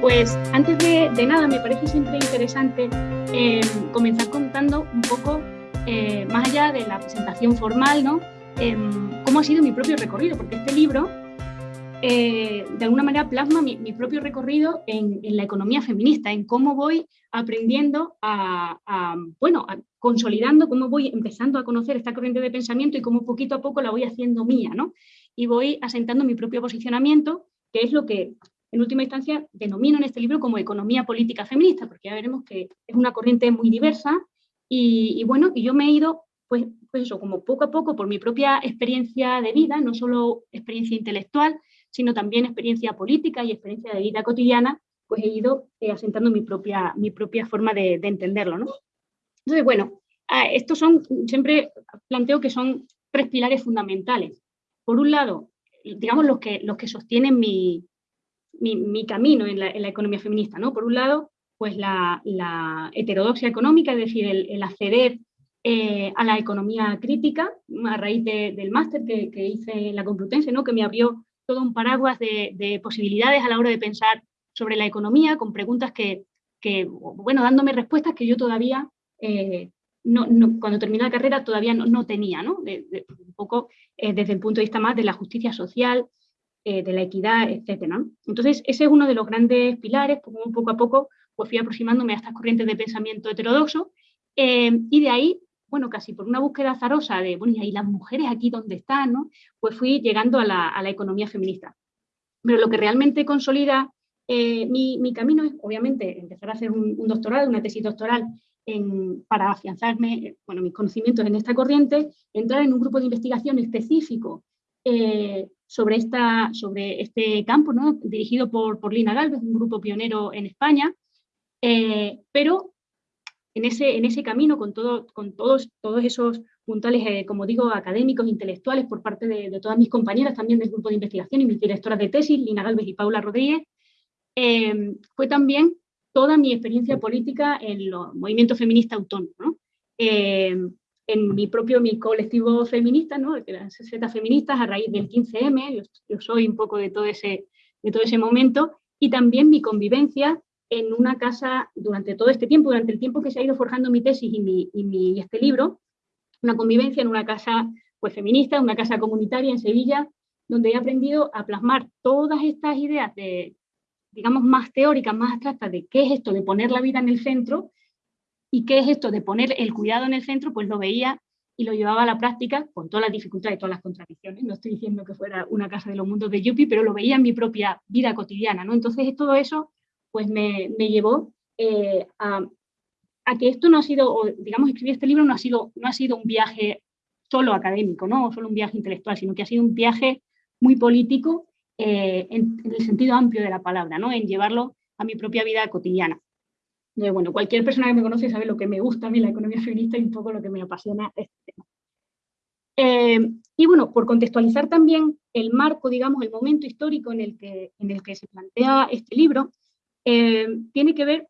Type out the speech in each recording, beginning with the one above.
Pues antes de, nada, me parece siempre interesante eh, comenzar contando un poco, eh, más allá de la presentación formal, ¿no? Em, cómo ha sido mi propio recorrido, porque este libro eh, de alguna manera plasma mi, propio recorrido en, la economía feminista, en cómo voy aprendiendo a, bueno, consolidando, cómo voy empezando a conocer esta corriente de pensamiento y cómo poquito a poco la voy haciendo mía, ¿no? Y voy asentando mi propio posicionamiento, que es lo que en última instancia denomino en este libro como economía política feminista, porque ya veremos que es una corriente muy diversa y, bueno, y yo me he ido, pues, pues eso, como poco a poco por mi propia experiencia de vida, no solo experiencia intelectual, sino también experiencia política y experiencia de vida cotidiana, pues he ido eh, asentando mi propia, mi propia forma de, entenderlo. ¿no? Entonces, bueno, estos son, siempre planteo que son tres pilares fundamentales. Por un lado, digamos, los que, los que sostienen mi, mi, camino en la, economía feminista, ¿no? Por un lado, pues la, heterodoxia económica, es decir, el, acceder eh, a la economía crítica, a raíz del máster que, hice en la Complutense, ¿no? que me abrió todo un paraguas de, posibilidades a la hora de pensar sobre la economía, con preguntas que, bueno, dándome respuestas que yo todavía, eh, no, cuando terminé la carrera, todavía no, tenía, ¿no? un poco eh, desde el punto de vista más de la justicia social, eh, de la equidad, etc. Entonces, ese es uno de los grandes pilares, como poco a poco pues fui aproximándome a estas corrientes de pensamiento heterodoxo, eh, y de ahí, bueno, casi por una búsqueda azarosa de, bueno, ¿y las mujeres aquí dónde están? ¿no? Pues fui llegando a la, economía feminista. Pero lo que realmente consolida eh, mi, camino es, obviamente, empezar a hacer un, doctorado, una tesis doctoral, para afianzarme, bueno, mis conocimientos en esta corriente, entrar en un grupo de investigación específico sobre, esta, sobre este campo, ¿no? dirigido por, por Lina Galvez, un grupo pionero en España, eh, pero en ese, en ese camino, con, todo, con todos, todos esos puntales, eh, como digo, académicos, intelectuales, por parte de, todas mis compañeras también del grupo de investigación y mis directoras de tesis, Lina Galvez y Paula Rodríguez, eh, fue también toda mi experiencia política en los movimientos feministas autónomos. ¿no? En mi propio mi colectivo feminista, ¿no? las Z feministas a raíz del 15M, yo, soy un poco de todo, ese, de todo ese momento, y también mi convivencia en una casa durante todo este tiempo, durante el tiempo que se ha ido forjando mi tesis y, mi, y, mi, este libro, una convivencia en una casa pues, feminista, una casa comunitaria en Sevilla, donde he aprendido a plasmar todas estas ideas de, digamos, más teóricas, más abstractas de qué es esto de poner la vida en el centro, ¿Y qué es esto de poner el cuidado en el centro? Pues lo veía y lo llevaba a la práctica con todas las dificultades y todas las contradicciones. No estoy diciendo que fuera una casa de los mundos de Yupi, pero lo veía en mi propia vida cotidiana. ¿no? Entonces todo eso pues me, llevó eh, a, que esto no ha sido, digamos, escribir este libro no ha sido, no ha sido un viaje solo académico, ¿no? o solo un viaje intelectual, sino que ha sido un viaje muy político eh, en, en, el sentido amplio de la palabra, ¿no? en llevarlo a mi propia vida cotidiana bueno, cualquier persona que me conoce sabe lo que me gusta a mí la economía feminista y un poco lo que me apasiona este tema. Eh, y bueno, por contextualizar también el marco, digamos, el momento histórico en el que, en el que se plantea este libro, eh, tiene que ver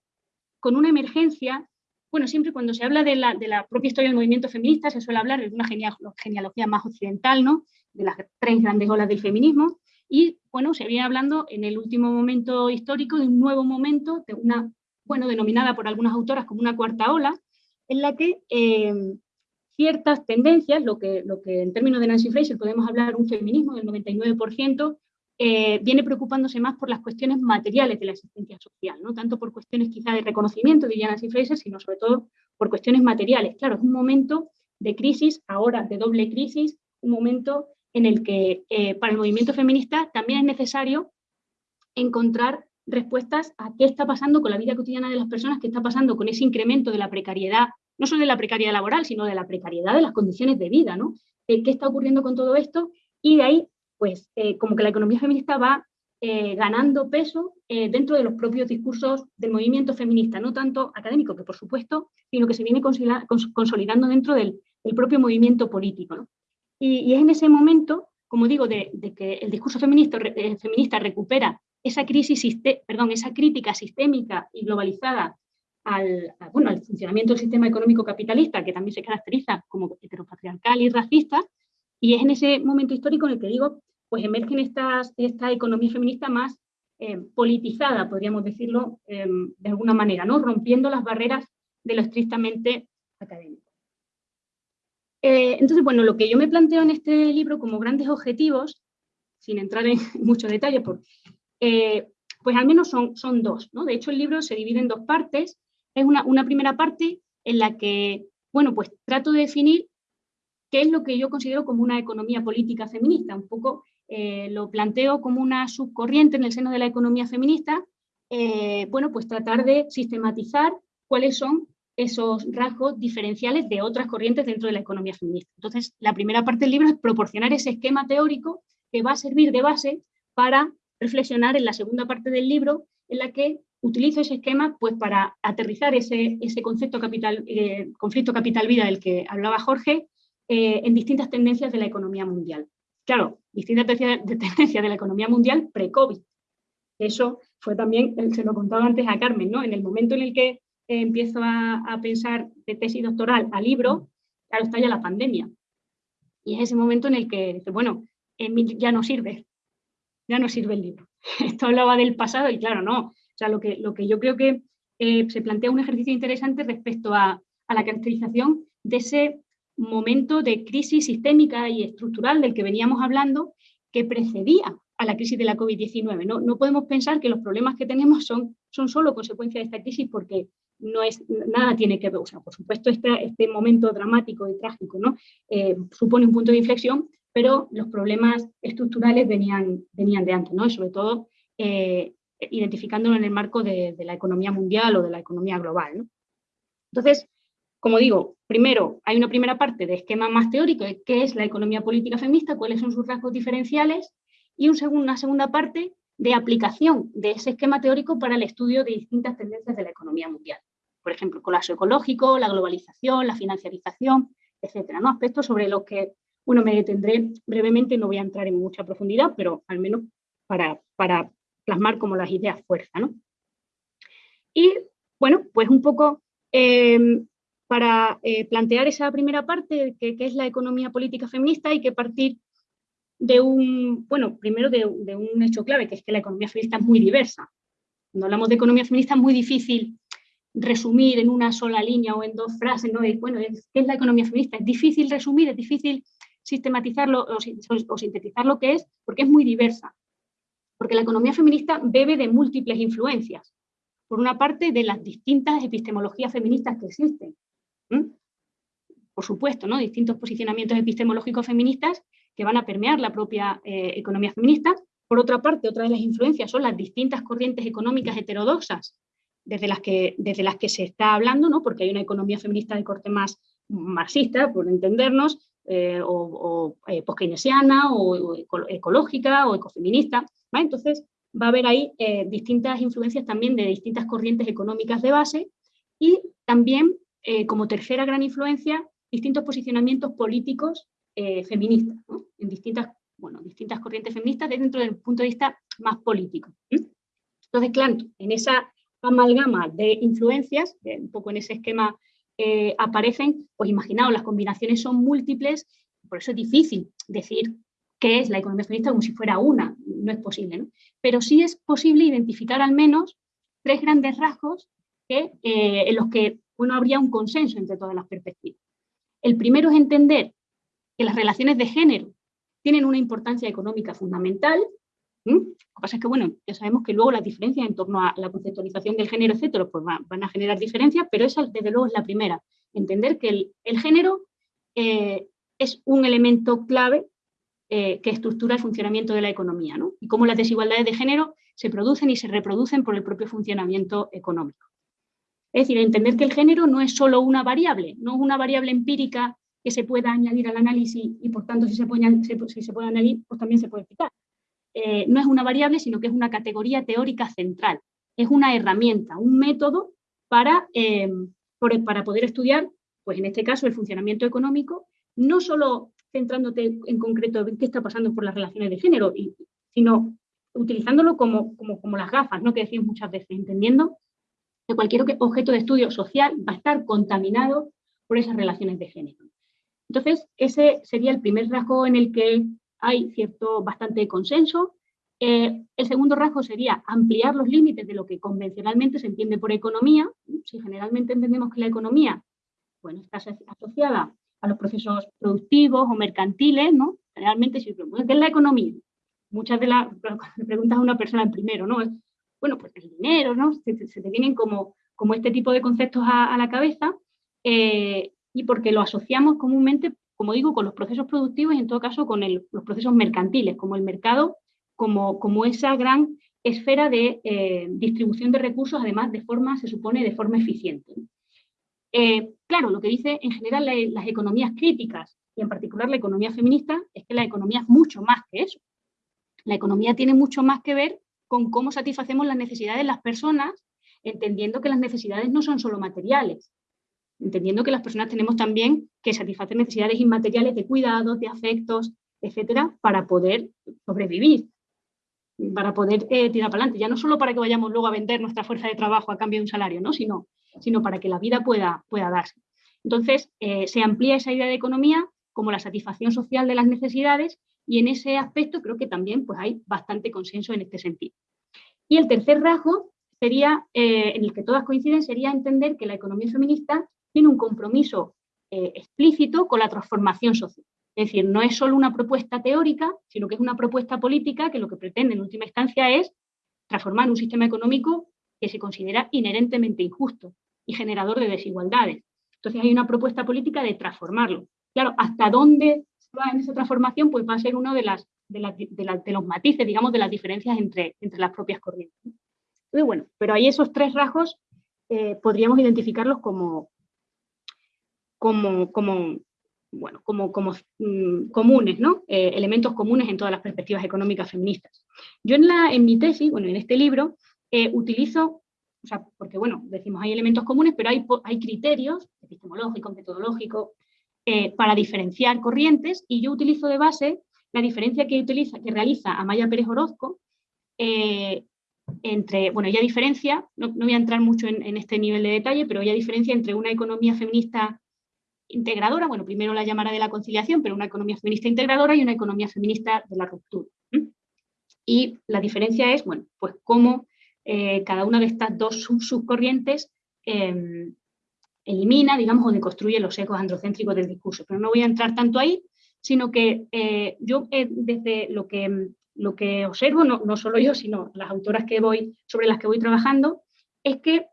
con una emergencia, bueno, siempre cuando se habla de la, de la, propia historia del movimiento feminista se suele hablar de una genealogía más occidental, ¿no? de las tres grandes olas del feminismo, y bueno, se viene hablando en el último momento histórico de un nuevo momento, de una bueno, denominada por algunas autoras como una cuarta ola, en la que eh, ciertas tendencias, lo que, lo que en términos de Nancy Fraser podemos hablar un feminismo del 99%, eh, viene preocupándose más por las cuestiones materiales de la existencia social, no tanto por cuestiones quizá de reconocimiento, diría Nancy Fraser, sino sobre todo por cuestiones materiales. Claro, es un momento de crisis, ahora de doble crisis, un momento en el que eh, para el movimiento feminista también es necesario encontrar respuestas a qué está pasando con la vida cotidiana de las personas, qué está pasando con ese incremento de la precariedad, no solo de la precariedad laboral, sino de la precariedad de las condiciones de vida, ¿no? ¿Qué está ocurriendo con todo esto? Y de ahí, pues, eh, como que la economía feminista va eh, ganando peso eh, dentro de los propios discursos del movimiento feminista, no tanto académico, que por supuesto, sino que se viene consolidando dentro del, propio movimiento político. Y, es en ese momento, como digo, de, que el discurso feminista, feminista recupera esa, crisis, esa crítica sistémica y globalizada al, bueno, al funcionamiento del sistema económico capitalista, que también se caracteriza como heteropatriarcal y racista, y es en ese momento histórico en el que digo, pues emergen estas, esta economía feminista más eh, politizada, podríamos decirlo em, de alguna manera, ¿no? rompiendo las barreras de lo estrictamente académico. Eh, entonces, bueno, lo que yo me planteo en este libro como grandes objetivos, sin entrar en mucho detalle, eh, pues al menos son, son dos. ¿no? De hecho, el libro se divide en dos partes. Es una, una primera parte en la que, bueno, pues trato de definir qué es lo que yo considero como una economía política feminista. Un poco eh, lo planteo como una subcorriente en el seno de la economía feminista, bueno, pues tratar de sistematizar cuáles son esos rasgos diferenciales de otras corrientes dentro de la economía feminista. Entonces, la primera parte del libro es proporcionar ese esquema teórico que va a servir de base para reflexionar en la segunda parte del libro, en la que utilizo ese esquema pues, para aterrizar ese, ese concepto capital, eh, conflicto capital-vida del que hablaba Jorge eh, en distintas tendencias de la economía mundial. Claro, distintas tendencias de la economía mundial pre-COVID. Eso fue también, se lo contaba antes a Carmen, ¿no? en el momento en el que empiezo a, pensar de tesis doctoral a libro, claro, está ya la pandemia. Y es ese momento en el que bueno, ya no sirve, ya no sirve el libro. Esto hablaba del pasado y claro, no. O sea, lo que, lo que yo creo que eh, se plantea un ejercicio interesante respecto a, a la caracterización de ese momento de crisis sistémica y estructural del que veníamos hablando que precedía a la crisis de la COVID-19. No, no, podemos pensar que los problemas que tenemos son, son solo consecuencia de esta crisis porque no es, nada tiene que ver, o sea, por supuesto este, este momento dramático y trágico ¿no? Eh, supone un punto de inflexión, pero los problemas estructurales venían, venían de antes, ¿no? y sobre todo eh, identificándolo en el marco de, la economía mundial o de la economía global. Entonces, como digo, primero hay una primera parte de esquema más teórico de qué es la economía política feminista, cuáles son sus rasgos diferenciales, y un una segunda parte de aplicación de ese esquema teórico para el estudio de distintas tendencias de la economía mundial por ejemplo, el colapso ecológico, la globalización, la financiarización, etcétera, ¿no? Aspectos sobre los que, bueno, me detendré brevemente, no voy a entrar en mucha profundidad, pero al menos para, para plasmar como las ideas fuerza, ¿no? Y, bueno, pues un poco em, para eh, plantear esa primera parte, que, es la economía política feminista, hay que partir de un, bueno, primero de, un hecho clave, que es que la economía feminista es muy diversa. Cuando hablamos de economía feminista es muy difícil resumir en una sola línea o en dos frases, ¿no? bueno, ¿qué es la economía feminista? Es difícil resumir, es difícil sistematizarlo o, sintetizar lo que es, porque es muy diversa. Porque la economía feminista bebe de múltiples influencias. Por una parte, de las distintas epistemologías feministas que existen. Por supuesto, ¿no? distintos posicionamientos epistemológicos feministas que van a permear la propia eh, economía feminista. Por otra parte, otra de las influencias son las distintas corrientes económicas heterodoxas desde las que, desde las que se está hablando, ¿no? porque hay una economía feminista de corte más marxista, por entendernos, eh, o, o eh, o, ecológica, o ecofeminista. Entonces, va a haber ahí eh, distintas influencias también de distintas corrientes económicas de base y también, como tercera gran influencia, distintos posicionamientos políticos feministas, en distintas, bueno, distintas corrientes feministas dentro del punto de vista más político. Entonces, claro, en esa amalgama de influencias, un poco en ese esquema eh, aparecen, pues imaginaos, las combinaciones son múltiples, por eso es difícil decir qué es la economía feminista como si fuera una, no es posible, ¿no? Pero sí es posible identificar al menos tres grandes rasgos eh, en los que bueno, habría un consenso entre todas las perspectivas. El primero es entender que las relaciones de género tienen una importancia económica fundamental, ¿Mm? Lo que pasa es que, bueno, ya sabemos que luego las diferencias en torno a la conceptualización del género, etcétera, pues van, a generar diferencias, pero esa desde luego es la primera. Entender que el, género eh, es un elemento clave eh, que estructura el funcionamiento de la economía, ¿no? Y cómo las desigualdades de género se producen y se reproducen por el propio funcionamiento económico. Es decir, entender que el género no es solo una variable, no es una variable empírica que se pueda añadir al análisis y por tanto si se puede, si se puede añadir, pues también se puede explicar. Eh, no es una variable, sino que es una categoría teórica central. Es una herramienta, un método para, eh, para poder estudiar, pues en este caso, el funcionamiento económico, no solo centrándote en concreto en qué está pasando por las relaciones de género, sino utilizándolo como, como, las gafas, ¿no? que decimos muchas veces, entendiendo que cualquier objeto de estudio social va a estar contaminado por esas relaciones de género. Entonces, ese sería el primer rasgo en el que hay cierto bastante consenso. Eh, el segundo rasgo sería ampliar los límites de lo que convencionalmente se entiende por economía. Si generalmente entendemos que la economía bueno, está asociada a los procesos productivos o mercantiles, ¿no? Generalmente, si ¿qué es la economía? Muchas de las preguntas a una persona primero, ¿no? bueno, pues el dinero, ¿no? Se, te vienen como, como este tipo de conceptos a, la cabeza eh, y porque lo asociamos comúnmente, como digo, con los procesos productivos y en todo caso con los procesos mercantiles, como el mercado, como, esa gran esfera de eh, distribución de recursos, además de forma, se supone, de forma eficiente. Eh, claro, lo que dice en general las economías críticas y en particular la economía feminista es que la economía es mucho más que eso. La economía tiene mucho más que ver con cómo satisfacemos las necesidades de las personas, entendiendo que las necesidades no son solo materiales, entendiendo que las personas tenemos también que satisfacer necesidades inmateriales de cuidados, de afectos, etcétera, para poder sobrevivir, para poder eh, tirar para adelante, ya no solo para que vayamos luego a vender nuestra fuerza de trabajo a cambio de un salario, ¿no? sino sino para que la vida pueda, pueda darse. Entonces, eh, se amplía esa idea de economía como la satisfacción social de las necesidades y en ese aspecto creo que también pues, hay bastante consenso en este sentido. Y el tercer rasgo sería, eh, en el que todas coinciden, sería entender que la economía feminista tiene un compromiso eh, explícito con la transformación social. Es decir, no es solo una propuesta teórica, sino que es una propuesta política que lo que pretende en última instancia es transformar un sistema económico que se considera inherentemente injusto y generador de desigualdades. Entonces hay una propuesta política de transformarlo. Claro, hasta dónde va en esa transformación, pues va a ser uno de, las, de, los matices, digamos, de las diferencias entre, las propias corrientes. Muy bueno, pero ahí esos tres rasgos eh, podríamos identificarlos como, como, como, bueno, como, como mm, comunes, ¿no? Eh, elementos comunes en todas las perspectivas económicas feministas. Yo en, la, en mi tesis, bueno, en este libro, eh, utilizo, o sea, porque bueno, decimos hay elementos comunes, pero hay, hay criterios epistemológicos, metodológicos, eh, para diferenciar corrientes y yo utilizo de base la diferencia que, utiliza, que realiza Amaya Pérez Orozco entre, bueno, ella diferencia, no, voy a entrar mucho en, este nivel de detalle, pero ella diferencia entre una economía feminista integradora, bueno, primero la llamará de la conciliación, pero una economía feminista integradora y una economía feminista de la ruptura. Y la diferencia es, bueno, pues cómo eh, cada una de estas dos subcorrientes em, elimina, digamos, o deconstruye los ecos androcéntricos del discurso. Pero no voy a entrar tanto ahí, sino que eh, yo eh, desde lo que, lo que observo, no, no, solo yo, sino las autoras que voy, sobre las que voy trabajando, es que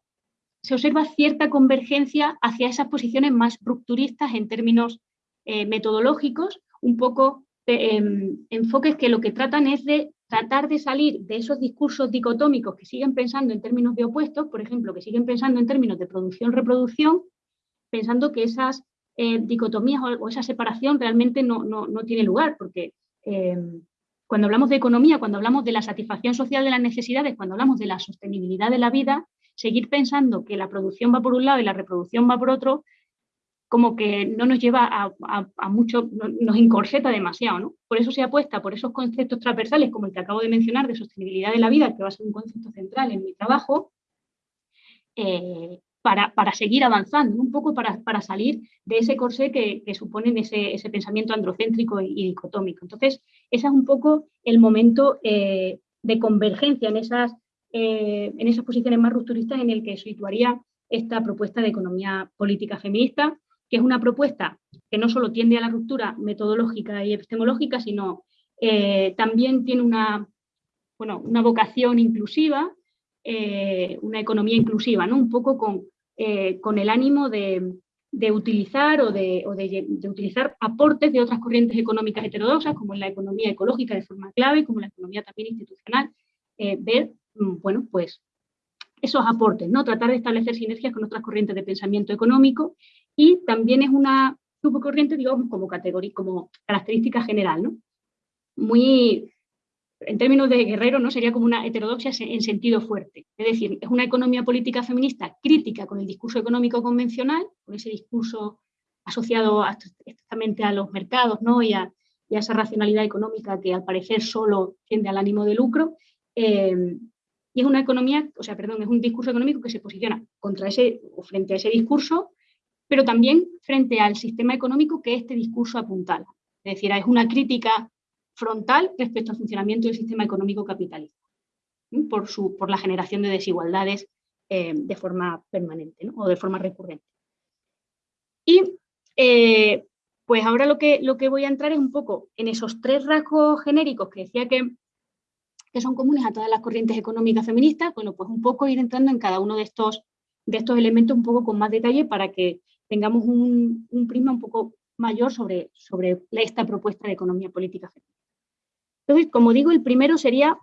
se observa cierta convergencia hacia esas posiciones más rupturistas en términos metodológicos, un poco em, enfoques que lo que tratan es de tratar de salir de esos discursos dicotómicos que siguen pensando en términos de opuestos, por ejemplo, que siguen pensando en términos de producción-reproducción, pensando que esas eh, dicotomías o, esa separación realmente no, tiene lugar, porque em, cuando hablamos de economía, cuando hablamos de la satisfacción social de las necesidades, cuando hablamos de la sostenibilidad de la vida, seguir pensando que la producción va por un lado y la reproducción va por otro, como que no nos lleva a, mucho, nos encorseta demasiado, ¿no? Por eso se apuesta por esos conceptos transversales, como el que acabo de mencionar, de sostenibilidad de la vida, que va a ser un concepto central en mi trabajo, eh, para, seguir avanzando, un poco para, salir de ese corsé que, suponen ese, pensamiento androcéntrico y, dicotómico. Entonces, ese es un poco el momento eh, de convergencia en esas, eh, en esas posiciones más rupturistas en el que situaría esta propuesta de economía política feminista, que es una propuesta que no solo tiende a la ruptura metodológica y epistemológica, sino eh, también tiene una, bueno, una vocación inclusiva, eh, una economía inclusiva, ¿no? un poco con, con el ánimo de, utilizar o, de, utilizar aportes de otras corrientes económicas heterodoxas, como la economía ecológica de forma clave, como la economía también institucional, ver, bueno, pues esos aportes, ¿no? tratar de establecer sinergias con otras corrientes de pensamiento económico y también es una subcorriente, digamos, como categoría, como característica general, ¿no? Muy, en términos de guerrero, ¿no? Sería como una heterodoxia en sentido fuerte. Es decir, es una economía política feminista crítica con el discurso económico convencional, con ese discurso asociado estrictamente a los mercados, ¿no? Y a, esa racionalidad económica que al parecer solo tiende al ánimo de lucro. Eh, y es una economía, o sea, perdón, es un discurso económico que se posiciona contra ese, o frente a ese discurso pero también frente al sistema económico que este discurso apuntala. Es decir, es una crítica frontal respecto al funcionamiento del sistema económico capitalista, por, su, por la generación de desigualdades eh, de forma permanente o de forma recurrente. Y eh, pues ahora lo que, lo que voy a entrar es un poco en esos tres rasgos genéricos que decía que, que son comunes a todas las corrientes económicas feministas, bueno, pues un poco ir entrando en cada uno de estos, de estos elementos un poco con más detalle para que tengamos un, prisma un poco mayor sobre, sobre esta propuesta de economía política feminista. Entonces, como digo, el primero sería,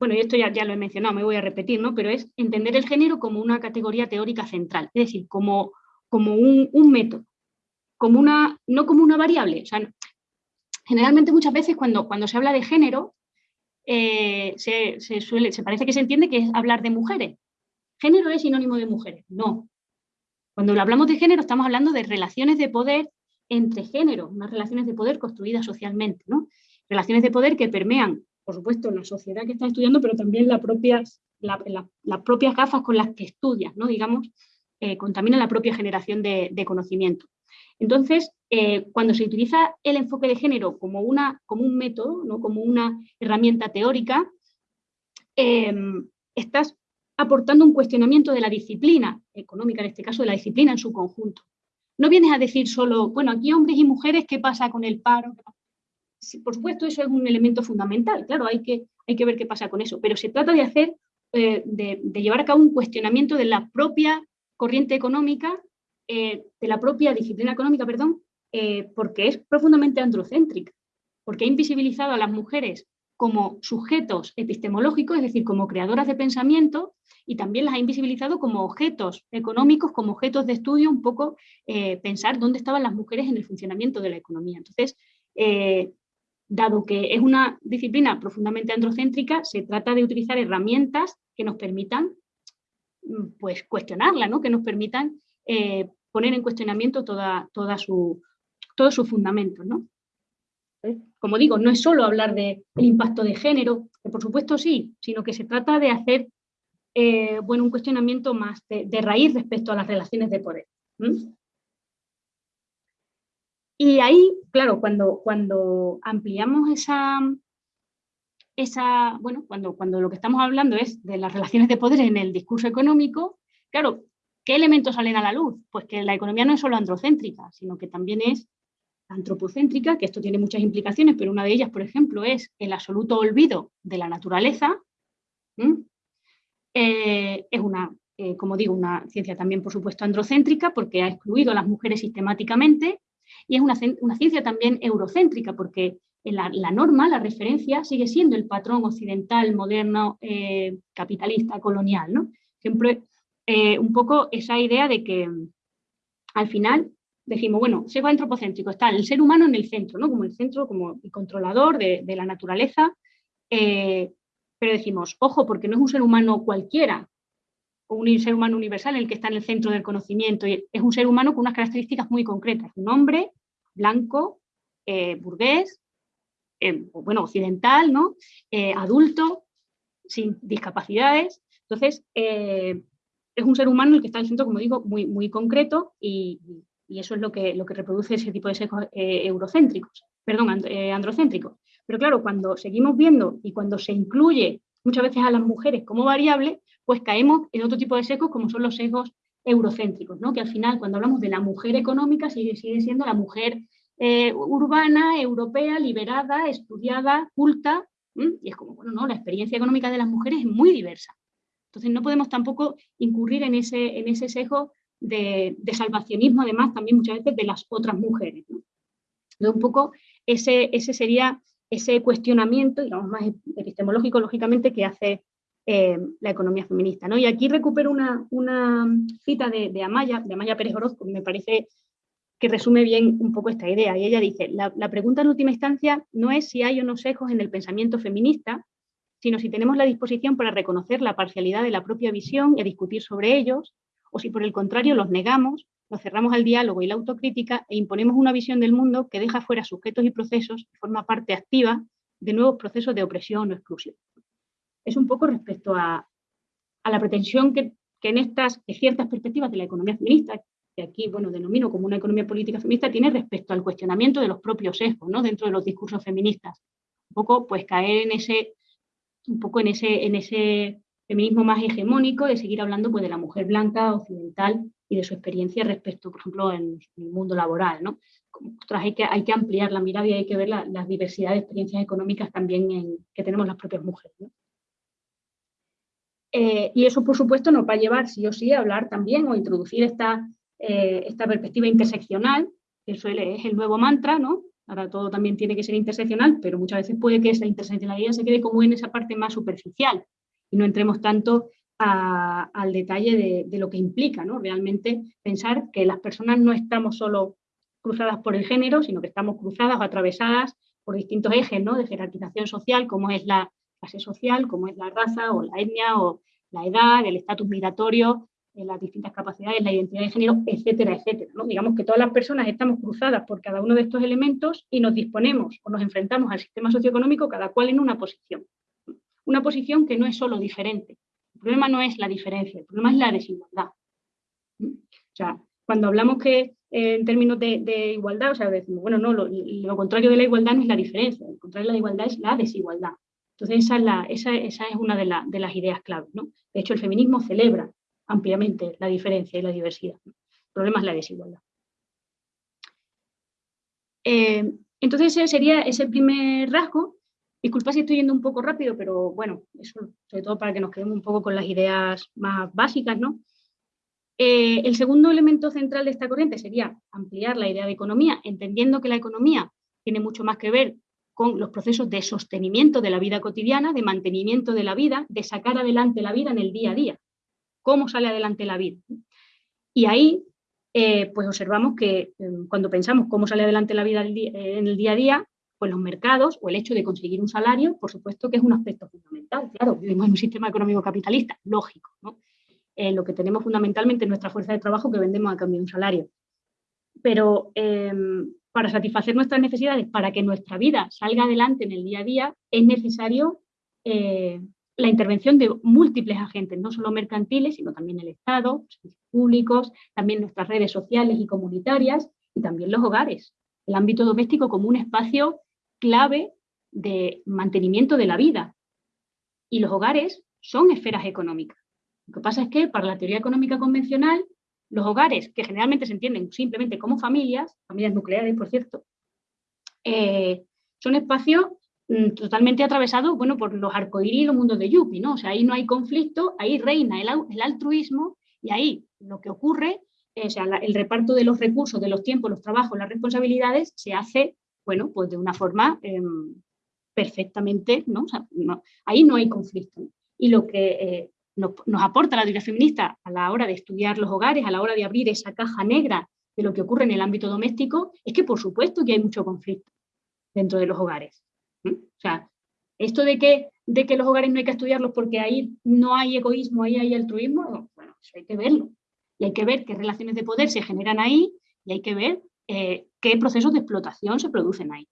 bueno, y esto ya, ya lo he mencionado, me voy a repetir, ¿no? pero es entender el género como una categoría teórica central, es decir, como, como un, un método, como una, no como una variable. Generalmente muchas veces cuando, cuando se habla de género, eh, se, suele, se parece que se entiende que es hablar de mujeres. Género es sinónimo de mujeres. No. Cuando hablamos de género estamos hablando de relaciones de poder entre géneros, unas relaciones de poder construidas socialmente. ¿no? Relaciones de poder que permean, por supuesto, la sociedad que está estudiando, pero también las propias, las propias gafas con las que estudias, ¿no? digamos, eh, contamina la propia generación de, de conocimiento. Entonces, eh, cuando se utiliza el enfoque de género como, un método, como una herramienta teórica, em, estás aportando un cuestionamiento de la disciplina económica, en este caso de la disciplina en su conjunto. No vienes a decir solo, bueno, aquí hombres y mujeres, ¿qué pasa con el paro? por supuesto, eso es un elemento fundamental, claro, hay que, ver qué pasa con eso, pero se trata de hacer, eh, de, de llevar a cabo un cuestionamiento de la propia corriente económica eh, de la propia disciplina económica, perdón, eh, porque es profundamente androcéntrica, porque ha invisibilizado a las mujeres como sujetos epistemológicos, es decir, como creadoras de pensamiento, y también las ha invisibilizado como objetos económicos, como objetos de estudio, un poco eh, pensar dónde estaban las mujeres en el funcionamiento de la economía. Entonces, dado que es una disciplina profundamente androcéntrica, se trata de utilizar herramientas que nos permitan mm, pues, cuestionarla, ¿no? que nos permitan eh, poner en cuestionamiento toda, toda su, todos sus fundamentos. ¿no? Como digo, no es solo hablar del impacto de género, que por supuesto sí, sino que se trata de hacer eh, bueno, un cuestionamiento más de, raíz respecto a las relaciones de poder. Y ahí, claro, cuando, cuando ampliamos esa, esa, bueno, cuando, cuando lo que estamos hablando es de las relaciones de poder en el discurso económico, claro, ¿Qué elementos salen a la luz? Pues que la economía no es solo androcéntrica, sino que también es antropocéntrica, que esto tiene muchas implicaciones, pero una de ellas, por ejemplo, es el absoluto olvido de la naturaleza. Eh, es una, eh, como digo, una ciencia también, por supuesto, androcéntrica, porque ha excluido a las mujeres sistemáticamente, y es una, ciencia también eurocéntrica, porque la, norma, la referencia, sigue siendo el patrón occidental, moderno, eh, capitalista, colonial. ¿no? Siempre un poco esa idea de que al final decimos, bueno, sesgo antropocéntrico, está el ser humano en el centro, ¿no? como el centro, como el controlador de, la naturaleza, eh, pero decimos, ojo, porque no es un ser humano cualquiera, un ser humano universal el que está en el centro del conocimiento, es un ser humano con unas características muy concretas, un hombre blanco, eh, burgués, bueno, occidental, ¿no? adulto, sin discapacidades. Entonces, es un ser humano el que está en el centro, como digo, muy, muy concreto y, eso es lo que, lo que reproduce ese tipo de sesgos eh, eurocéntricos, perdón, eh, androcéntricos. Pero claro, cuando seguimos viendo y cuando se incluye muchas veces a las mujeres como variable, pues caemos en otro tipo de sesgos como son los sesgos eurocéntricos, ¿no? que al final cuando hablamos de la mujer económica sigue, sigue siendo la mujer eh, urbana, europea, liberada, estudiada, culta, y es como, bueno, no, la experiencia económica de las mujeres es muy diversa. Entonces no podemos tampoco incurrir en ese, en ese sesgo de, salvacionismo, además también muchas veces de las otras mujeres. un poco ese, ese sería ese cuestionamiento, digamos, más epistemológico, lógicamente, que hace eh, la economía feminista. ¿no? Y aquí recupero una, una cita de, Amaya, de Amaya Pérez Orozco, que me parece que resume bien un poco esta idea. Y ella dice, la, la pregunta en última instancia no es si hay o no sesgos en el pensamiento feminista, sino si tenemos la disposición para reconocer la parcialidad de la propia visión y discutir sobre ellos, o si por el contrario los negamos, nos cerramos al diálogo y la autocrítica e imponemos una visión del mundo que deja fuera sujetos y procesos y forma parte activa de nuevos procesos de opresión o exclusión. Es un poco respecto a, la pretensión que, en estas ciertas perspectivas de la economía feminista, que aquí bueno, denomino como una economía política feminista, tiene respecto al cuestionamiento de los propios sesgos ¿no? dentro de los discursos feministas un poco pues caer en ese, un poco en ese, en ese feminismo más hegemónico, de seguir hablando pues, de la mujer blanca, occidental y de su experiencia respecto, por ejemplo, en, el mundo laboral. ¿no? hay, que, hay que ampliar la mirada y hay que ver la, diversidad de experiencias económicas también que tenemos las propias mujeres. Eh, y eso, por supuesto, nos va a llevar sí o sí a hablar también o introducir esta, eh, esta perspectiva interseccional, que suele, es el nuevo mantra, ¿no? Ahora todo también tiene que ser interseccional, pero muchas veces puede que esa interseccionalidad se quede como en esa parte más superficial y no entremos tanto al detalle de, lo que implica, ¿no? Realmente pensar que las personas no estamos solo cruzadas por el género, sino que estamos cruzadas o atravesadas por distintos ejes ¿no? de jerarquización social, como es la clase social, como es la raza o la etnia o la edad, el estatus migratorio, eh, las distintas capacidades, la identidad de género, etcétera, etcétera. ¿no? Digamos que todas las personas estamos cruzadas por cada uno de estos elementos y nos disponemos o nos enfrentamos al sistema socioeconómico cada cual en una posición. Una posición que no es solo diferente. El problema no es la diferencia, el problema es la desigualdad. O sea, cuando hablamos que eh, en términos de, igualdad, o sea, decimos, bueno, no, lo, contrario de la igualdad no es la diferencia, lo contrario de la igualdad es la desigualdad. Entonces, esa es, una de, las ideas claves. ¿no? De hecho, el feminismo celebra ampliamente la diferencia y la diversidad. El problema es la desigualdad. Eh, entonces, ese sería ese primer rasgo. Disculpa si estoy yendo un poco rápido, pero bueno, eso sobre todo para que nos quedemos un poco con las ideas más básicas, ¿no? Eh, el segundo elemento central de esta corriente sería ampliar la idea de economía, entendiendo que la economía tiene mucho más que ver con los procesos de sostenimiento de la vida cotidiana, de mantenimiento de la vida, de sacar adelante la vida en el día a día. ¿Cómo sale adelante la vida? Y ahí, eh, pues observamos que eh, cuando pensamos cómo sale adelante la vida en el día a día, pues los mercados o el hecho de conseguir un salario, por supuesto que es un aspecto fundamental. Claro, vivimos en un sistema económico capitalista, lógico, ¿no? Eh, lo que tenemos fundamentalmente es nuestra fuerza de trabajo que vendemos a cambio de un salario. Pero em, para satisfacer nuestras necesidades, para que nuestra vida salga adelante en el día a día, es necesario eh, la intervención de múltiples agentes, no solo mercantiles, sino también el Estado, los públicos, también nuestras redes sociales y comunitarias, y también los hogares. El ámbito doméstico como un espacio clave de mantenimiento de la vida. Y los hogares son esferas económicas. Lo que pasa es que para la teoría económica convencional, los hogares, que generalmente se entienden simplemente como familias, familias nucleares, por cierto, eh, son espacios mm, totalmente atravesados bueno, por los arcoíris y los mundos de Yuppie, ¿no? O sea, ahí no hay conflicto, ahí reina el, altruismo y ahí lo que ocurre, eh, o sea, el reparto de los recursos, de los tiempos, los trabajos, las responsabilidades, se hace, bueno, pues de una forma em, perfectamente, ¿no? ahí no hay conflicto. Y lo que eh, nos, aporta la teoría feminista a la hora de estudiar los hogares, a la hora de abrir esa caja negra de lo que ocurre en el ámbito doméstico, es que por supuesto que hay mucho conflicto dentro de los hogares. O sea, esto de que, de que los hogares no hay que estudiarlos porque ahí no hay egoísmo, ahí hay altruismo, bueno, eso hay que verlo. Y hay que ver qué relaciones de poder se generan ahí y hay que ver eh, qué procesos de explotación se producen ahí.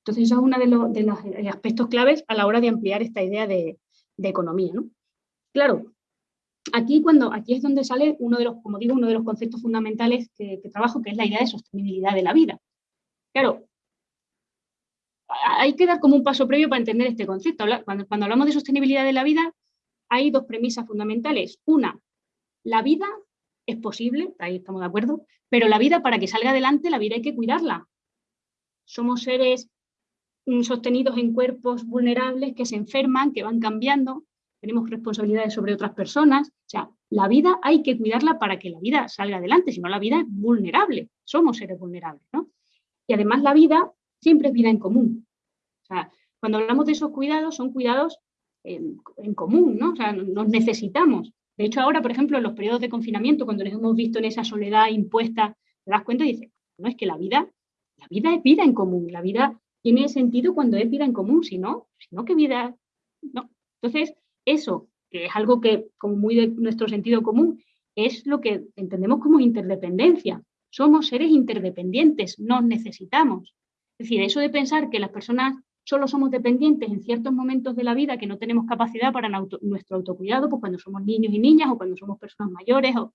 Entonces, eso es uno de, los, aspectos claves a la hora de ampliar esta idea de, economía. ¿no? Claro, aquí, cuando, aquí es donde sale uno de los, como digo, uno de los conceptos fundamentales que, trabajo, que es la idea de sostenibilidad de la vida. Claro, hay que dar como un paso previo para entender este concepto. Cuando, cuando hablamos de sostenibilidad de la vida, hay dos premisas fundamentales. Una, la vida es posible, ahí estamos de acuerdo, pero la vida para que salga adelante, la vida hay que cuidarla. Somos seres mm, sostenidos en cuerpos vulnerables que se enferman, que van cambiando, tenemos responsabilidades sobre otras personas. O sea, la vida hay que cuidarla para que la vida salga adelante, si no la vida es vulnerable, somos seres vulnerables. ¿no? Y además la vida siempre es vida en común. O sea, cuando hablamos de esos cuidados, son cuidados en, común, ¿no? O sea, nos necesitamos. De hecho, ahora, por ejemplo, en los periodos de confinamiento, cuando nos hemos visto en esa soledad impuesta, te das cuenta y dices, no, es que la vida, la vida es vida en común, la vida tiene sentido cuando es vida en común, si no, si no, ¿qué vida? No. Entonces, eso, que es algo que, como muy de nuestro sentido común, es lo que entendemos como interdependencia. Somos seres interdependientes, nos necesitamos. Es decir, eso de pensar que las personas solo somos dependientes en ciertos momentos de la vida, que no tenemos capacidad para nuestro autocuidado, pues cuando somos niños y niñas o cuando somos personas mayores o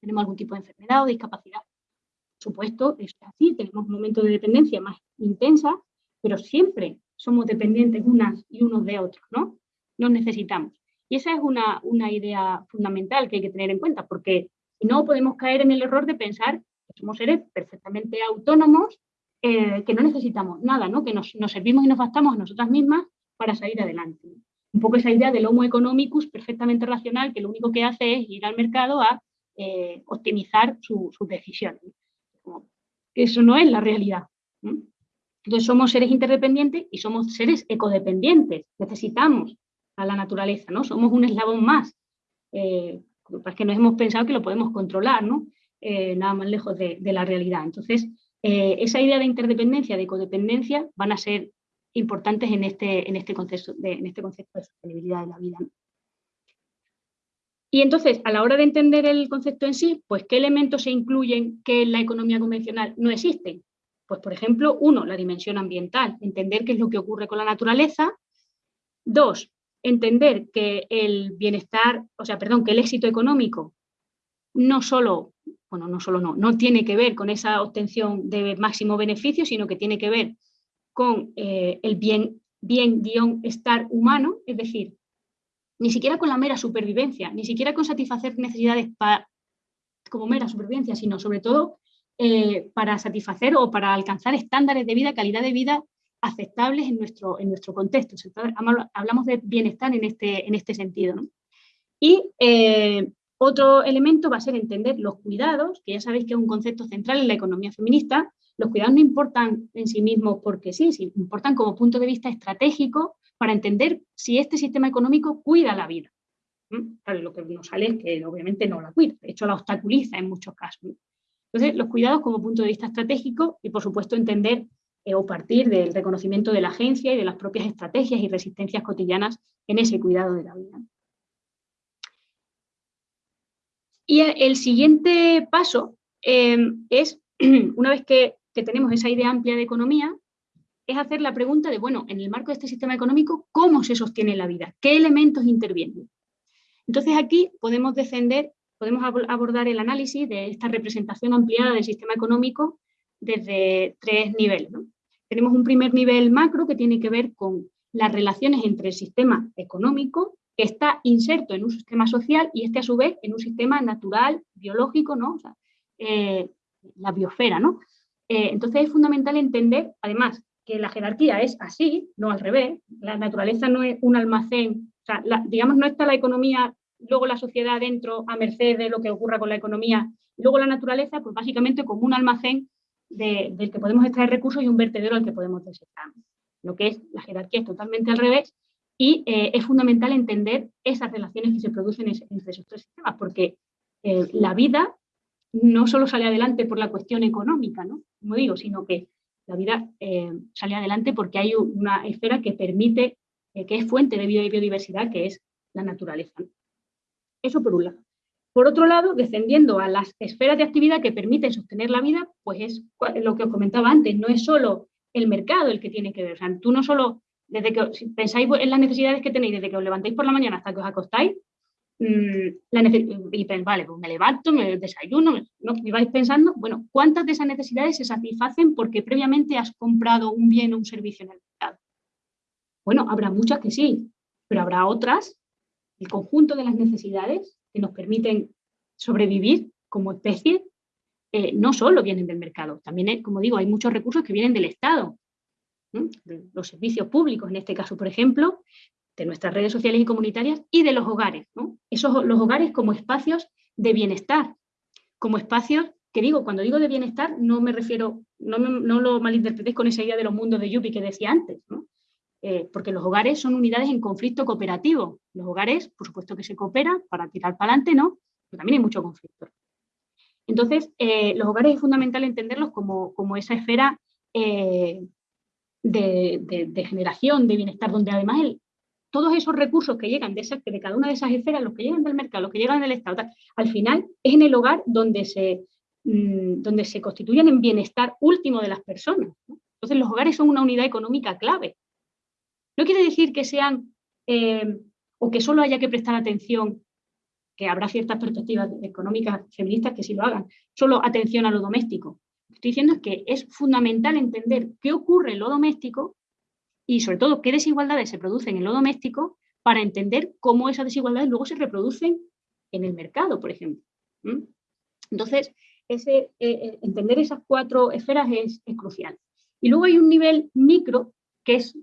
tenemos algún tipo de enfermedad o discapacidad. Por supuesto, es así, tenemos momentos de dependencia más intensa, pero siempre somos dependientes unas y unos de otros, ¿no? Nos necesitamos. Y esa es una, una idea fundamental que hay que tener en cuenta, porque si no podemos caer en el error de pensar que somos seres perfectamente autónomos, eh, que no necesitamos nada, ¿no? que nos, nos, servimos y nos bastamos a nosotras mismas para salir adelante. Un poco esa idea del homo economicus perfectamente racional, que lo único que hace es ir al mercado a eh, optimizar sus decisiones. Eso no es la realidad. Entonces somos seres interdependientes y somos seres ecodependientes. Necesitamos a la naturaleza, ¿no? Somos un eslabón más. Eh, que nos hemos pensado que lo podemos controlar, ¿no? Eh, nada más lejos de, la realidad. Entonces, eh, esa idea de interdependencia, de codependencia, van a ser importantes en este, en este, concepto, de, en este concepto de sostenibilidad de la vida. Y entonces, a la hora de entender el concepto en sí, pues ¿qué elementos se incluyen que en la economía convencional no existen? Pues, por ejemplo, uno, la dimensión ambiental, entender qué es lo que ocurre con la naturaleza. Dos, entender que el bienestar, o sea, perdón, que el éxito económico no solo, no solo no, no tiene que ver con esa obtención de máximo beneficio, sino que tiene que ver con eh, el bien, bien guion estar humano, es decir, ni siquiera con la mera supervivencia, ni siquiera con satisfacer necesidades como mera supervivencia, sino sobre todo eh, para satisfacer o para alcanzar estándares de vida, calidad de vida aceptables en nuestro, en nuestro contexto. hablamos de bienestar en este, en este sentido. Y eh, otro elemento va a ser entender los cuidados, que ya sabéis que es un concepto central en la economía feminista. Los cuidados no importan en sí mismos porque sí, sí importan como punto de vista estratégico para entender si este sistema económico cuida la vida. lo que nos sale es que obviamente no la cuida, de hecho la obstaculiza en muchos casos. Entonces, los cuidados como punto de vista estratégico y, por supuesto, entender eh, o partir del reconocimiento de la agencia y de las propias estrategias y resistencias cotidianas en ese cuidado de la vida. Y el siguiente paso em, es, una vez que, tenemos esa idea amplia de economía, es hacer la pregunta de, bueno, en el marco de este sistema económico, ¿cómo se sostiene la vida? ¿Qué elementos intervienen? Entonces aquí podemos descender, podemos abordar el análisis de esta representación ampliada del sistema económico desde tres niveles. Tenemos un primer nivel macro que tiene que ver con las relaciones entre el sistema económico, que está inserto en un sistema social y este a su vez en un sistema natural, biológico, ¿no? Eh, la biosfera, ¿no? Eh, entonces es fundamental entender, además, que la jerarquía es así, no al revés. La naturaleza no es un almacén, o sea, digamos, no está la economía, luego la sociedad dentro a merced de lo que ocurra con la economía, luego la naturaleza, pues básicamente como un almacén del que podemos extraer recursos y un vertedero al que podemos desechar. Lo que es la jerarquía es totalmente al revés y eh, es fundamental entender esas relaciones que se producen entre esos tres sistemas, porque eh, la vida no solo sale adelante por la cuestión económica, ¿no? como digo, sino que la vida eh, sale adelante porque hay una esfera que permite, que es fuente de biodiversidad, que es la naturaleza. Eso por un lado. Por otro lado, descendiendo a las esferas de actividad que permiten sostener la vida, pues es lo que os comentaba antes, no es solo el mercado el que tiene que ver. O sea, tú no solo, desde que si pensáis en las necesidades que tenéis, desde que os levantáis por la mañana hasta que os acostáis, mmm, y pensáis, vale, pues me levanto, me desayuno, ¿no? y vais pensando, bueno, ¿cuántas de esas necesidades se satisfacen porque previamente has comprado un bien o un servicio en el mercado? Bueno, habrá muchas que sí, pero habrá otras, el conjunto de las necesidades que nos permiten sobrevivir como especie, eh, no solo vienen del mercado, también, como digo, hay muchos recursos que vienen del Estado, los servicios públicos, en este caso, por ejemplo, de nuestras redes sociales y comunitarias y de los hogares. Esos, los hogares como espacios de bienestar, como espacios que digo, cuando digo de bienestar, no me refiero, no, no lo malinterpretéis con esa idea de los mundos de Yuppie que decía antes, ¿no? Eh, porque los hogares son unidades en conflicto cooperativo. Los hogares, por supuesto que se cooperan para tirar para adelante, ¿no? Pero también hay mucho conflicto. Entonces, eh, los hogares es fundamental entenderlos como, esa esfera eh, de, generación, de bienestar, donde además todos esos recursos que llegan de, de cada una de esas esferas, los que llegan del mercado, los que llegan del Estado, al final es en el hogar donde se, mm, donde se constituyen en bienestar último de las personas. Entonces, los hogares son una unidad económica clave no quiere decir que sean eh, o que solo haya que prestar atención, que habrá ciertas perspectivas económicas feministas que sí lo hagan, solo atención a lo doméstico. Estoy diciendo es que es fundamental entender qué ocurre en lo doméstico y sobre todo qué desigualdades se producen en lo doméstico para entender cómo esas desigualdades luego se reproducen en el mercado, por ejemplo. Entonces, eh, eh, entender esas cuatro esferas es, crucial. Y luego hay un nivel micro, que es,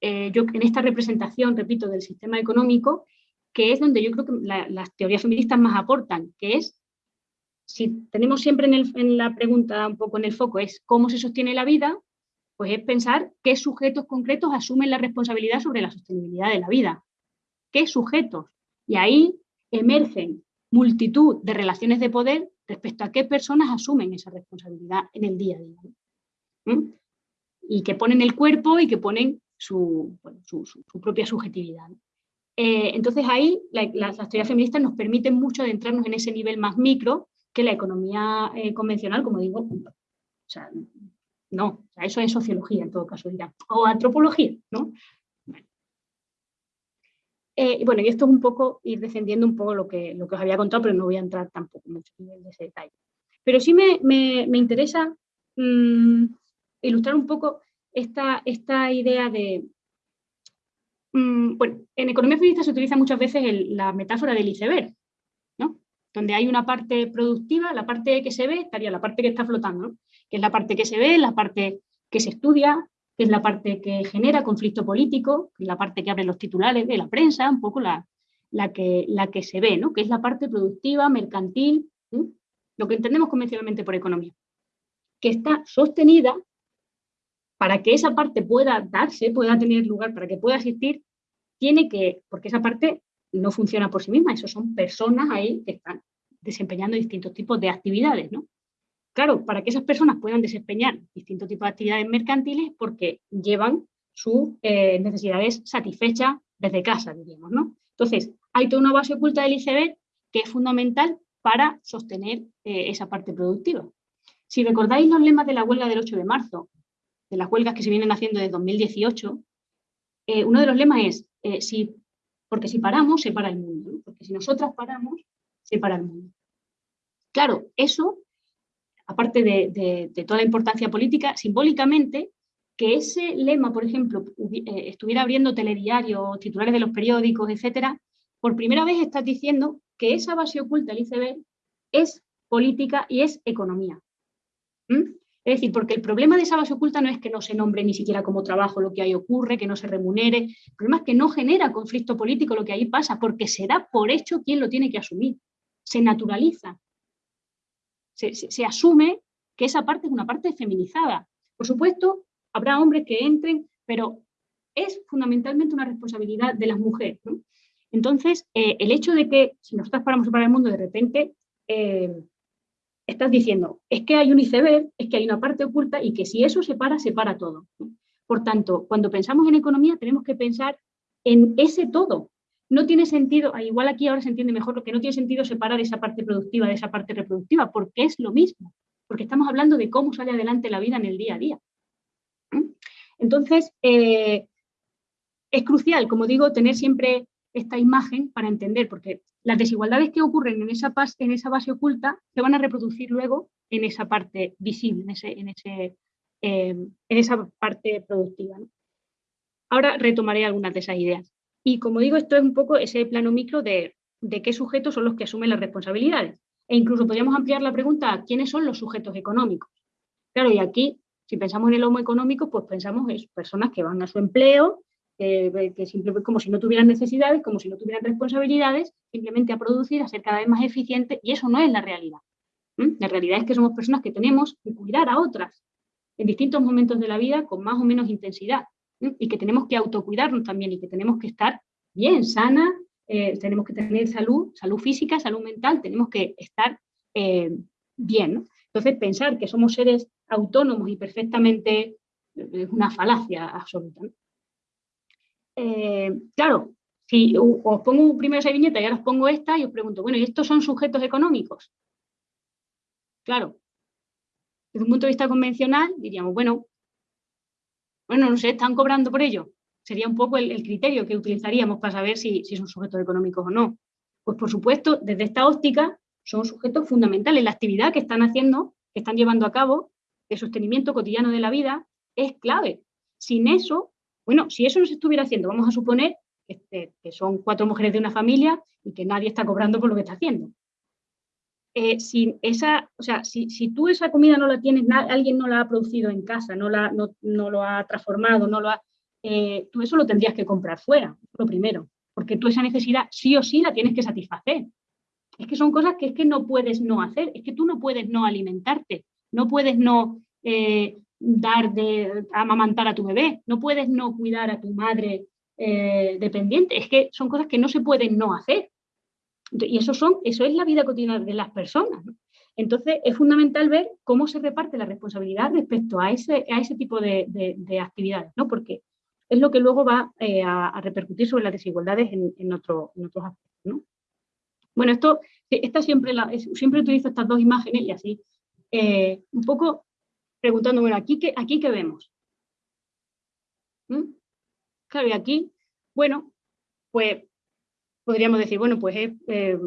eh, yo en esta representación, repito, del sistema económico, que es donde yo creo que las teorías feministas más aportan, que es, si tenemos siempre en, la pregunta un poco en el foco, es cómo se sostiene la vida, pues es pensar qué sujetos concretos asumen la responsabilidad sobre la sostenibilidad de la vida. ¿Qué sujetos? Y ahí emergen multitud de relaciones de poder respecto a qué personas asumen esa responsabilidad en el día a día. ¿Mm? Y que ponen el cuerpo y que ponen su, propia subjetividad. Eh, entonces ahí las teorías feministas nos permiten mucho adentrarnos en ese nivel más micro que la economía eh, convencional, como digo, o sea, no, eso es sociología en todo caso dirán, o antropología, ¿no? Eh, bueno, y esto es un poco ir defendiendo un poco lo que, lo que os había contado, pero no voy a entrar tampoco mucho en ese detalle. Pero sí me, me, interesa mm, ilustrar un poco esta, esta idea de... Mm, bueno, en economía feminista se utiliza muchas veces la metáfora del iceberg. Donde hay una parte productiva, la parte que se ve, estaría la parte que está flotando, que es la parte que se ve, la parte que se estudia, que es la parte que genera conflicto político, la parte que abre los titulares de la prensa, un poco la, la, que, la que se ve, ¿no? que es la parte productiva, mercantil, lo que entendemos convencionalmente por economía, que está sostenida para que esa parte pueda darse, pueda tener lugar, para que pueda existir, tiene que, porque esa parte no funciona por sí misma, eso son personas ahí que están desempeñando distintos tipos de actividades, ¿no? Claro, para que esas personas puedan desempeñar distintos tipos de actividades mercantiles porque llevan sus eh, necesidades satisfechas desde casa, diríamos, ¿no? Entonces, hay toda una base oculta del iceberg que es fundamental para sostener eh, esa parte productiva. Si recordáis los lemas de la huelga del 8 de marzo, de las huelgas que se vienen haciendo desde 2018, eh, uno de los lemas es, si, porque si paramos, se para el mundo, porque si nosotras paramos, se para el mundo. Claro, eso aparte de, toda la importancia política, simbólicamente, que ese lema, por ejemplo, eh, estuviera abriendo telediarios, titulares de los periódicos, etcétera, por primera vez estás diciendo que esa base oculta del ICB es política y es economía. ¿Mm? Es decir, porque el problema de esa base oculta no es que no se nombre ni siquiera como trabajo lo que ahí ocurre, que no se remunere, el problema es que no genera conflicto político lo que ahí pasa, porque se da por hecho quien lo tiene que asumir, se naturaliza se, asume que esa parte es una parte feminizada. Por supuesto, habrá hombres que entren, pero es fundamentalmente una responsabilidad de las mujeres. Entonces, eh, el hecho de que si nos estás para el mundo, de repente eh, estás diciendo, es que hay un iceberg, es que hay una parte oculta y que si eso separa, separa todo. Por tanto, cuando pensamos en economía tenemos que pensar en ese todo, no tiene sentido, ah, igual aquí ahora se entiende mejor, lo que no tiene sentido separar esa parte productiva de esa parte reproductiva, porque es lo mismo, porque estamos hablando de cómo sale adelante la vida en el día a día. Entonces, eh, es crucial, como digo, tener siempre esta imagen para entender, porque las desigualdades que ocurren en esa, en esa base oculta se van a reproducir luego en esa parte visible, en, ese, en, ese, eh, en esa parte productiva. Ahora retomaré algunas de esas ideas. Y como digo, esto es un poco ese plano micro de, qué sujetos son los que asumen las responsabilidades. E incluso podríamos ampliar la pregunta a quiénes son los sujetos económicos. Claro, y aquí, si pensamos en el homo económico, pues pensamos en personas que van a su empleo, que simplemente como si no tuvieran necesidades, como si no tuvieran responsabilidades, simplemente a producir, a ser cada vez más eficientes, y eso no es la realidad. La realidad es que somos personas que tenemos que cuidar a otras en distintos momentos de la vida con más o menos intensidad y que tenemos que autocuidarnos también y que tenemos que estar bien, sana, eh, tenemos que tener salud, salud física, salud mental, tenemos que estar eh, bien. Entonces, pensar que somos seres autónomos y perfectamente es una falacia absoluta. Eh, claro, si os pongo primero esa viñeta y ahora os pongo esta y os pregunto, bueno, ¿y estos son sujetos económicos? Claro, desde un punto de vista convencional diríamos, bueno, bueno, no sé, están cobrando por ello. Sería un poco el, criterio que utilizaríamos para saber si, son sujetos económicos o no. Pues por supuesto, desde esta óptica, son sujetos fundamentales. La actividad que están haciendo, que están llevando a cabo, de sostenimiento cotidiano de la vida, es clave. Sin eso, Bueno, si eso no se estuviera haciendo, vamos a suponer que, son cuatro mujeres de una familia y que nadie está cobrando por lo que está haciendo. Eh, si, esa, o sea, si, tú esa comida no la tienes, alguien no la ha producido en casa, no, la, no, lo ha transformado, no lo ha, eh, tú eso lo tendrías que comprar fuera, lo primero, porque tú esa necesidad sí o sí la tienes que satisfacer. Es que son cosas que es que no puedes no hacer, es que tú no puedes no alimentarte, no puedes no eh, dar de amamantar a tu bebé, no puedes no cuidar a tu madre eh, dependiente, es que son cosas que no se pueden no hacer. Y eso, son, eso es la vida cotidiana de las personas. Entonces, es fundamental ver cómo se reparte la responsabilidad respecto a ese, a ese tipo de, actividades, ¿no? porque es lo que luego va eh, a, repercutir sobre las desigualdades en, en, otros aspectos. ¿no? Bueno, esto, esta siempre, la, siempre utilizo estas dos imágenes y así, eh, un poco preguntando, bueno, ¿aquí qué, aquí qué vemos? ¿Mm? Claro, y aquí, bueno, pues podríamos decir, bueno, pues es eh,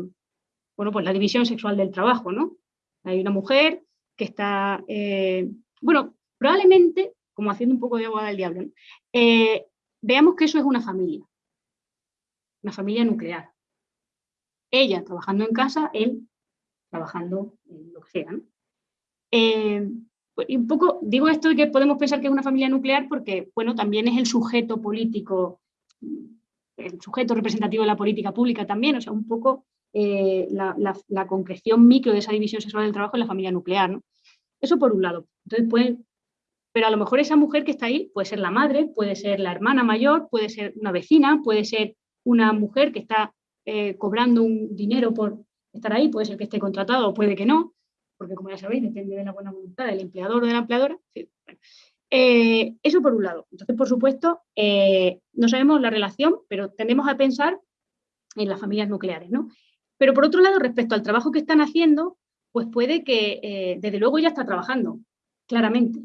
bueno, pues la división sexual del trabajo, ¿no? Hay una mujer que está, eh, bueno, probablemente, como haciendo un poco de abogada del diablo, veamos que eso es una familia, una familia nuclear ella trabajando en casa, él trabajando en lo que sea. Eh, pues, y un poco digo esto de que podemos pensar que es una familia nuclear porque, bueno, también es el sujeto político, el sujeto representativo de la política pública también, o sea, un poco eh, la, concreción micro de esa división sexual del trabajo en la familia nuclear, ¿no? Eso por un lado. Entonces, pues, pero a lo mejor esa mujer que está ahí puede ser la madre, puede ser la hermana mayor, puede ser una vecina, puede ser una mujer que está eh, cobrando un dinero por estar ahí, puede ser que esté contratado o puede que no, porque como ya sabéis, depende de la buena voluntad del empleador o de la empleadora. Eh, eso por un lado. Entonces, por supuesto, eh, no sabemos la relación, pero tendemos a pensar en las familias nucleares. ¿no? Pero por otro lado, respecto al trabajo que están haciendo, pues puede que desde luego ella está trabajando, claramente.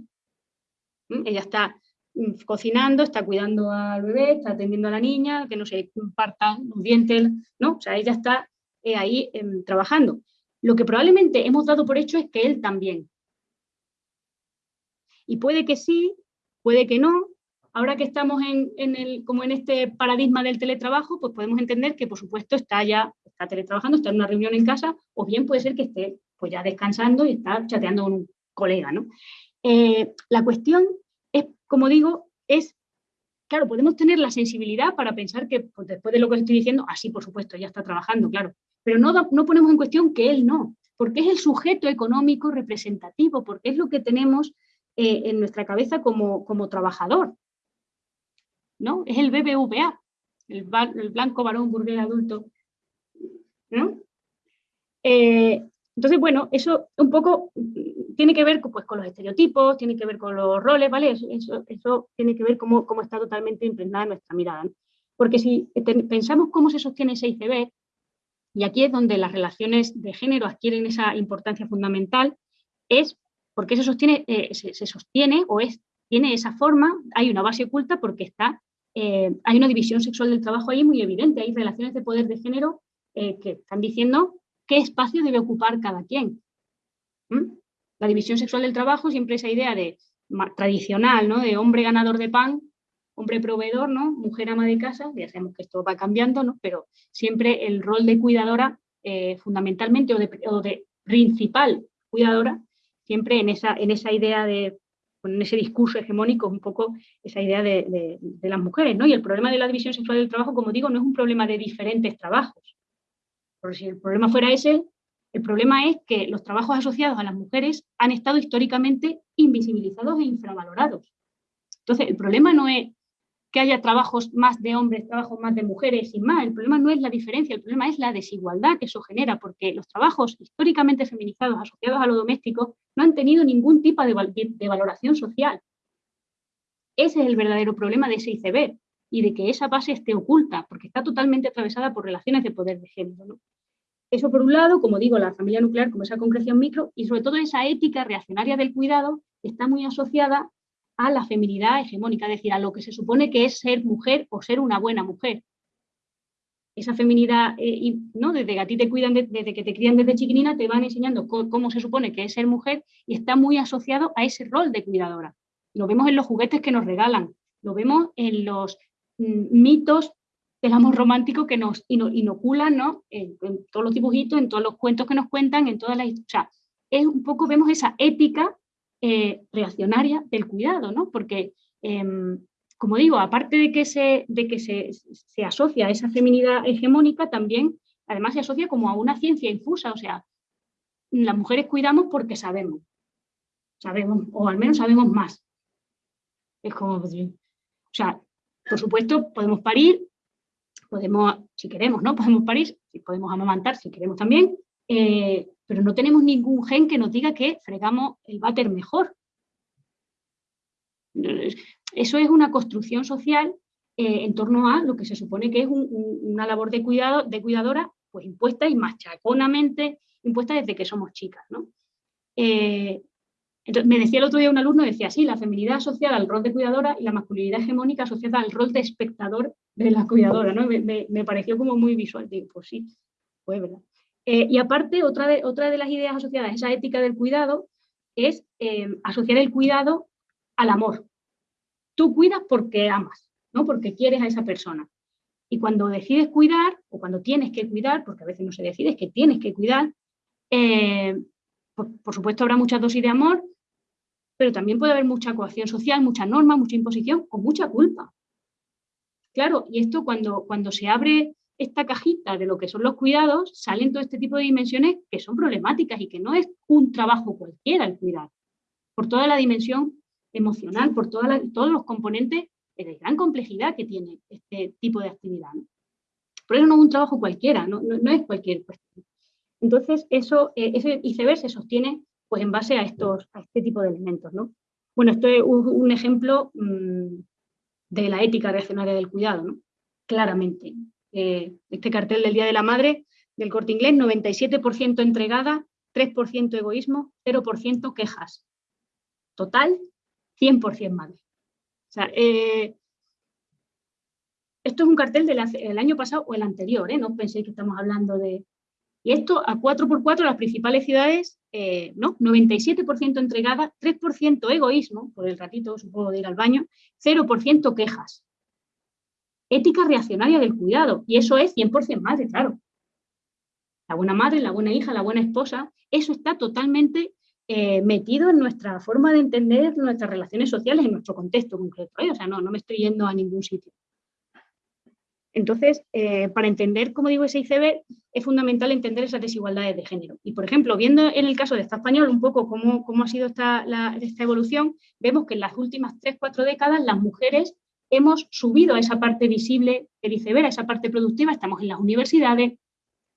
¿Mm? Ella está Mm, cocinando, está cuidando al bebé, está atendiendo a la niña, que no se compartan los dientes, ¿no? O sea, ella está eh, ahí em, trabajando. Lo que probablemente hemos dado por hecho es que él también. Y puede que sí, puede que no. Ahora que estamos en, el, como en este paradigma del teletrabajo, pues podemos entender que, por supuesto, está ya, está teletrabajando, está en una reunión en casa, o bien puede ser que esté pues ya descansando y está chateando con un colega, ¿no? Eh, la cuestión como digo, es, claro, podemos tener la sensibilidad para pensar que pues, después de lo que estoy diciendo, así por supuesto, ya está trabajando, claro, pero no, no ponemos en cuestión que él no, porque es el sujeto económico representativo, porque es lo que tenemos eh, en nuestra cabeza como, como trabajador, ¿no? Es el BBVA, el, blanco varón burgués adulto, ¿no? Eh, entonces, bueno, eso un poco tiene que ver pues, con los estereotipos, tiene que ver con los roles, ¿vale? Eso, eso, tiene que ver cómo, cómo está totalmente impregnada nuestra mirada. Porque si pensamos cómo se sostiene ese ICB, y aquí es donde las relaciones de género adquieren esa importancia fundamental, es porque se sostiene, eh, se, sostiene o tiene esa forma, hay una base oculta porque está, eh, hay una división sexual del trabajo ahí muy evidente, hay relaciones de poder de género eh, que están diciendo qué espacio debe ocupar cada quien. La división sexual del trabajo, siempre esa idea de tradicional, ¿no? de hombre ganador de pan, hombre proveedor, ¿no? mujer ama de casa, ya sabemos que esto va cambiando, ¿no? pero siempre el rol de cuidadora, eh, fundamentalmente, o de, principal cuidadora, siempre en esa, en esa idea de, en ese discurso hegemónico, un poco esa idea de, de, las mujeres. ¿no? Y el problema de la división sexual del trabajo, como digo, no es un problema de diferentes trabajos, porque si el problema fuera ese, el problema es que los trabajos asociados a las mujeres han estado históricamente invisibilizados e infravalorados. Entonces, el problema no es que haya trabajos más de hombres, trabajos más de mujeres y más. El problema no es la diferencia, el problema es la desigualdad que eso genera, porque los trabajos históricamente feminizados asociados a lo doméstico no han tenido ningún tipo de, valoración social. Ese es el verdadero problema de ese ICB y de que esa base esté oculta, porque está totalmente atravesada por relaciones de poder de género. Eso por un lado, como digo, la familia nuclear como esa concreción micro y sobre todo esa ética reaccionaria del cuidado está muy asociada a la feminidad hegemónica, es decir, a lo que se supone que es ser mujer o ser una buena mujer. Esa feminidad, eh, ¿no? desde que a ti te cuidan, desde que te crían desde chiquinina, te van enseñando cómo, se supone que es ser mujer y está muy asociado a ese rol de cuidadora. Lo vemos en los juguetes que nos regalan, lo vemos en los mm, mitos del amor romántico que nos inoculan, ¿no? En, todos los dibujitos, en todos los cuentos que nos cuentan, en todas las... O es un poco, vemos esa ética eh, reaccionaria del cuidado, ¿no? Porque, em, como digo, aparte de que, se, de que se, se asocia a esa feminidad hegemónica, también, además se asocia como a una ciencia infusa, o sea, las mujeres cuidamos porque sabemos, sabemos, o al menos sabemos más. Es como, o sea, por supuesto, podemos parir, podemos, si queremos, ¿no? Podemos parir, podemos amamantar si queremos también, eh, pero no tenemos ningún gen que nos diga que fregamos el váter mejor. Eso es una construcción social eh, en torno a lo que se supone que es una labor de, cuidado, de cuidadora pues impuesta y machaconamente impuesta desde que somos chicas. ¿no? Eh, entonces, me decía el otro día un alumno, decía, sí, la feminidad asociada al rol de cuidadora y la masculinidad hegemónica asociada al rol de espectador de la cuidadora, ¿no? Me, pareció como muy visual, digo, pues sí, pues verdad. Eh, y aparte, otra de, otra de las ideas asociadas a esa ética del cuidado es eh, asociar el cuidado al amor. Tú cuidas porque amas, ¿no? Porque quieres a esa persona. Y cuando decides cuidar, o cuando tienes que cuidar, porque a veces no se decide, es que tienes que cuidar, eh, por, supuesto habrá muchas dosis de amor, pero también puede haber mucha coacción social, mucha norma, mucha imposición o mucha culpa. Claro, y esto cuando, cuando se abre esta cajita de lo que son los cuidados, salen todo este tipo de dimensiones que son problemáticas y que no es un trabajo cualquiera el cuidar, por toda la dimensión emocional, por todos los componentes de gran complejidad que tiene este tipo de actividad. Por eso no es un trabajo cualquiera, no, es cualquier cuestión. Entonces, eso, eh, ese iceberg se sostiene pues en base a, estos, a este tipo de elementos. ¿no? Bueno, esto es un, ejemplo mm, de la ética reaccionaria del cuidado, ¿no? claramente. Eh, este cartel del Día de la Madre del corte inglés, 97% entregada, 3% egoísmo, 0% quejas. Total, 100% madre. O sea, eh, esto es un cartel del año pasado o el anterior, ¿eh? no penséis que estamos hablando de, y esto a 4x4 las principales ciudades, ¿no? 97% entregada, 3% egoísmo, por el ratito supongo de ir al baño, 0% quejas. Ética reaccionaria del cuidado, y eso es 100% madre, claro. La buena madre, la buena hija, la buena esposa, eso está totalmente eh, metido en nuestra forma de entender nuestras relaciones sociales, en nuestro contexto concreto. ¿eh? O sea, no, no me estoy yendo a ningún sitio. Entonces, eh, para entender, como digo, ese ICB, es fundamental entender esas desigualdades de género. Y, por ejemplo, viendo en el caso de esta español un poco cómo, cómo ha sido esta, esta evolución, vemos que en las últimas tres, cuatro décadas las mujeres hemos subido a esa parte visible del iceberg, a esa parte productiva, estamos en las universidades,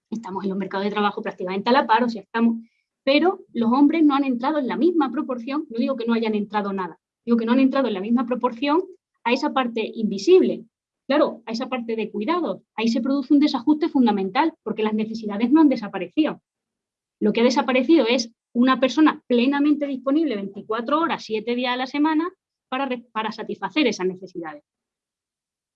estamos en los mercados de trabajo prácticamente a la par, o sea, estamos... Pero los hombres no han entrado en la misma proporción, no digo que no hayan entrado nada, digo que no han entrado en la misma proporción a esa parte invisible, Claro, a esa parte de cuidado, ahí se produce un desajuste fundamental porque las necesidades no han desaparecido. Lo que ha desaparecido es una persona plenamente disponible 24 horas, 7 días a la semana para, satisfacer esas necesidades.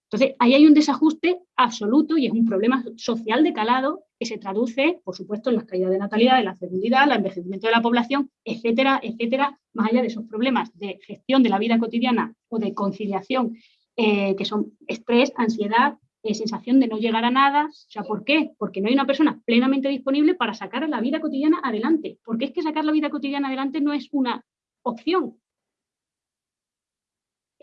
Entonces, ahí hay un desajuste absoluto y es un problema social de calado que se traduce, por supuesto, en las caídas de natalidad, en la fecundidad, el envejecimiento de la población, etcétera, etcétera, más allá de esos problemas de gestión de la vida cotidiana o de conciliación eh, que son estrés, ansiedad, eh, sensación de no llegar a nada. O sea, ¿por qué? Porque no hay una persona plenamente disponible para sacar la vida cotidiana adelante. Porque es que sacar la vida cotidiana adelante no es una opción.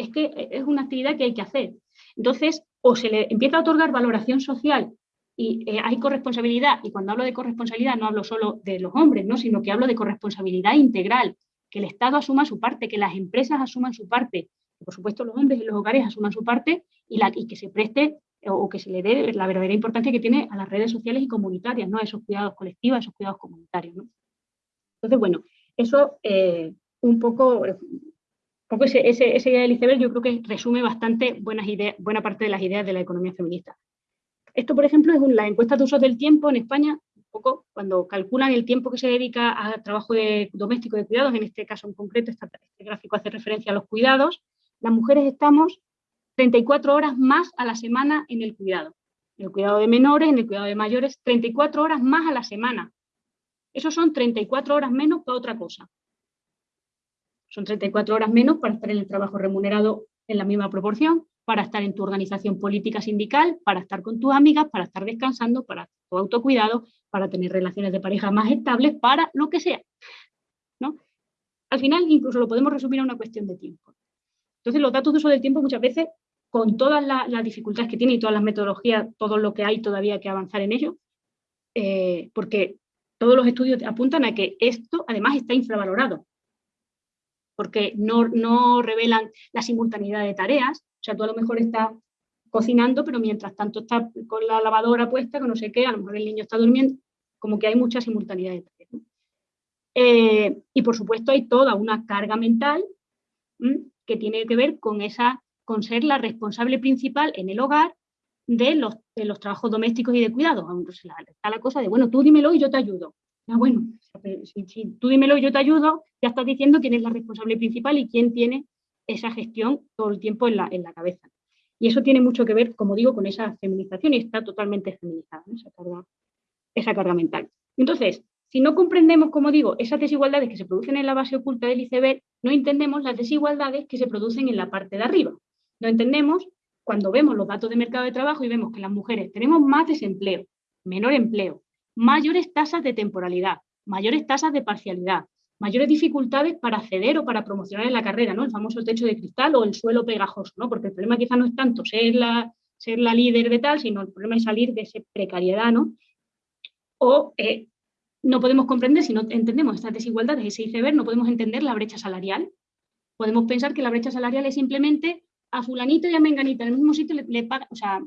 Es que eh, es una actividad que hay que hacer. Entonces, o se le empieza a otorgar valoración social y hay corresponsabilidad, y cuando hablo de corresponsabilidad no hablo solo de los hombres, ¿no? sino que hablo de corresponsabilidad integral, que el Estado asuma su parte, que las empresas asuman su parte, por supuesto los hombres y los hogares asuman su parte y, que se preste o que se le dé la verdadera importancia que tiene a las redes sociales y comunitarias, ¿no? a esos cuidados colectivos, a esos cuidados comunitarios. Entonces, bueno, eso eh, un poco, poco ese, ese, ese idea del iceberg yo creo que resume bastante buenas buena parte de las ideas de la economía feminista. Esto, por ejemplo, es la encuesta de usos del tiempo en España, un poco cuando calculan el tiempo que se dedica a trabajo doméstico de cuidados, en este caso en concreto, este gráfico hace referencia a los cuidados, las mujeres estamos 34 horas más a la semana en el cuidado. En el cuidado de menores, en el cuidado de mayores, 34 horas más a la semana. Eso son 34 horas menos para otra cosa. Son 34 horas menos para estar en el trabajo remunerado en la misma proporción, para estar en tu organización política sindical, para estar con tus amigas, para estar descansando, para tu autocuidado, para tener relaciones de pareja más estables, para lo que sea. ¿no? Al final incluso lo podemos resumir a una cuestión de tiempo. Entonces los datos de uso del tiempo muchas veces, con todas las, dificultades que tiene y todas las metodologías, todo lo que hay todavía que avanzar en ello, eh, porque todos los estudios apuntan a que esto además está infravalorado, porque no, revelan la simultaneidad de tareas, o sea, tú a lo mejor estás cocinando, pero mientras tanto estás con la lavadora puesta, con no sé qué, a lo mejor el niño está durmiendo, como que hay mucha simultaneidad de tareas. Eh, y por supuesto hay toda una carga mental que tiene que ver con, esa, con ser la responsable principal en el hogar de los, de los trabajos domésticos y de cuidado. Está la cosa de, bueno, tú dímelo y yo te ayudo. Ah, bueno, si, tú dímelo y yo te ayudo, ya estás diciendo quién es la responsable principal y quién tiene esa gestión todo el tiempo en la, en la cabeza. Y eso tiene mucho que ver, como digo, con esa feminización y está totalmente feminizada, esa, carga, esa carga mental. Entonces, si no comprendemos, como digo, esas desigualdades que se producen en la base oculta del iceberg, no entendemos las desigualdades que se producen en la parte de arriba. No entendemos cuando vemos los datos de mercado de trabajo y vemos que las mujeres tenemos más desempleo, menor empleo, mayores tasas de temporalidad, mayores tasas de parcialidad, mayores dificultades para acceder o para promocionar en la carrera, ¿no? El famoso techo de cristal o el suelo pegajoso, ¿no? Porque el problema quizá no es tanto ser la, ser la líder de tal, sino el problema es salir de esa precariedad, ¿no? O eh, no podemos comprender, si no entendemos estas desigualdades, ese iceberg, no podemos entender la brecha salarial. Podemos pensar que la brecha salarial es simplemente a fulanito y a menganita en el mismo sitio le, le pagan, o sea,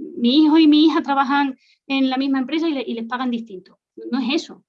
mi hijo y mi hija trabajan en la misma empresa y, les pagan distinto. No es eso.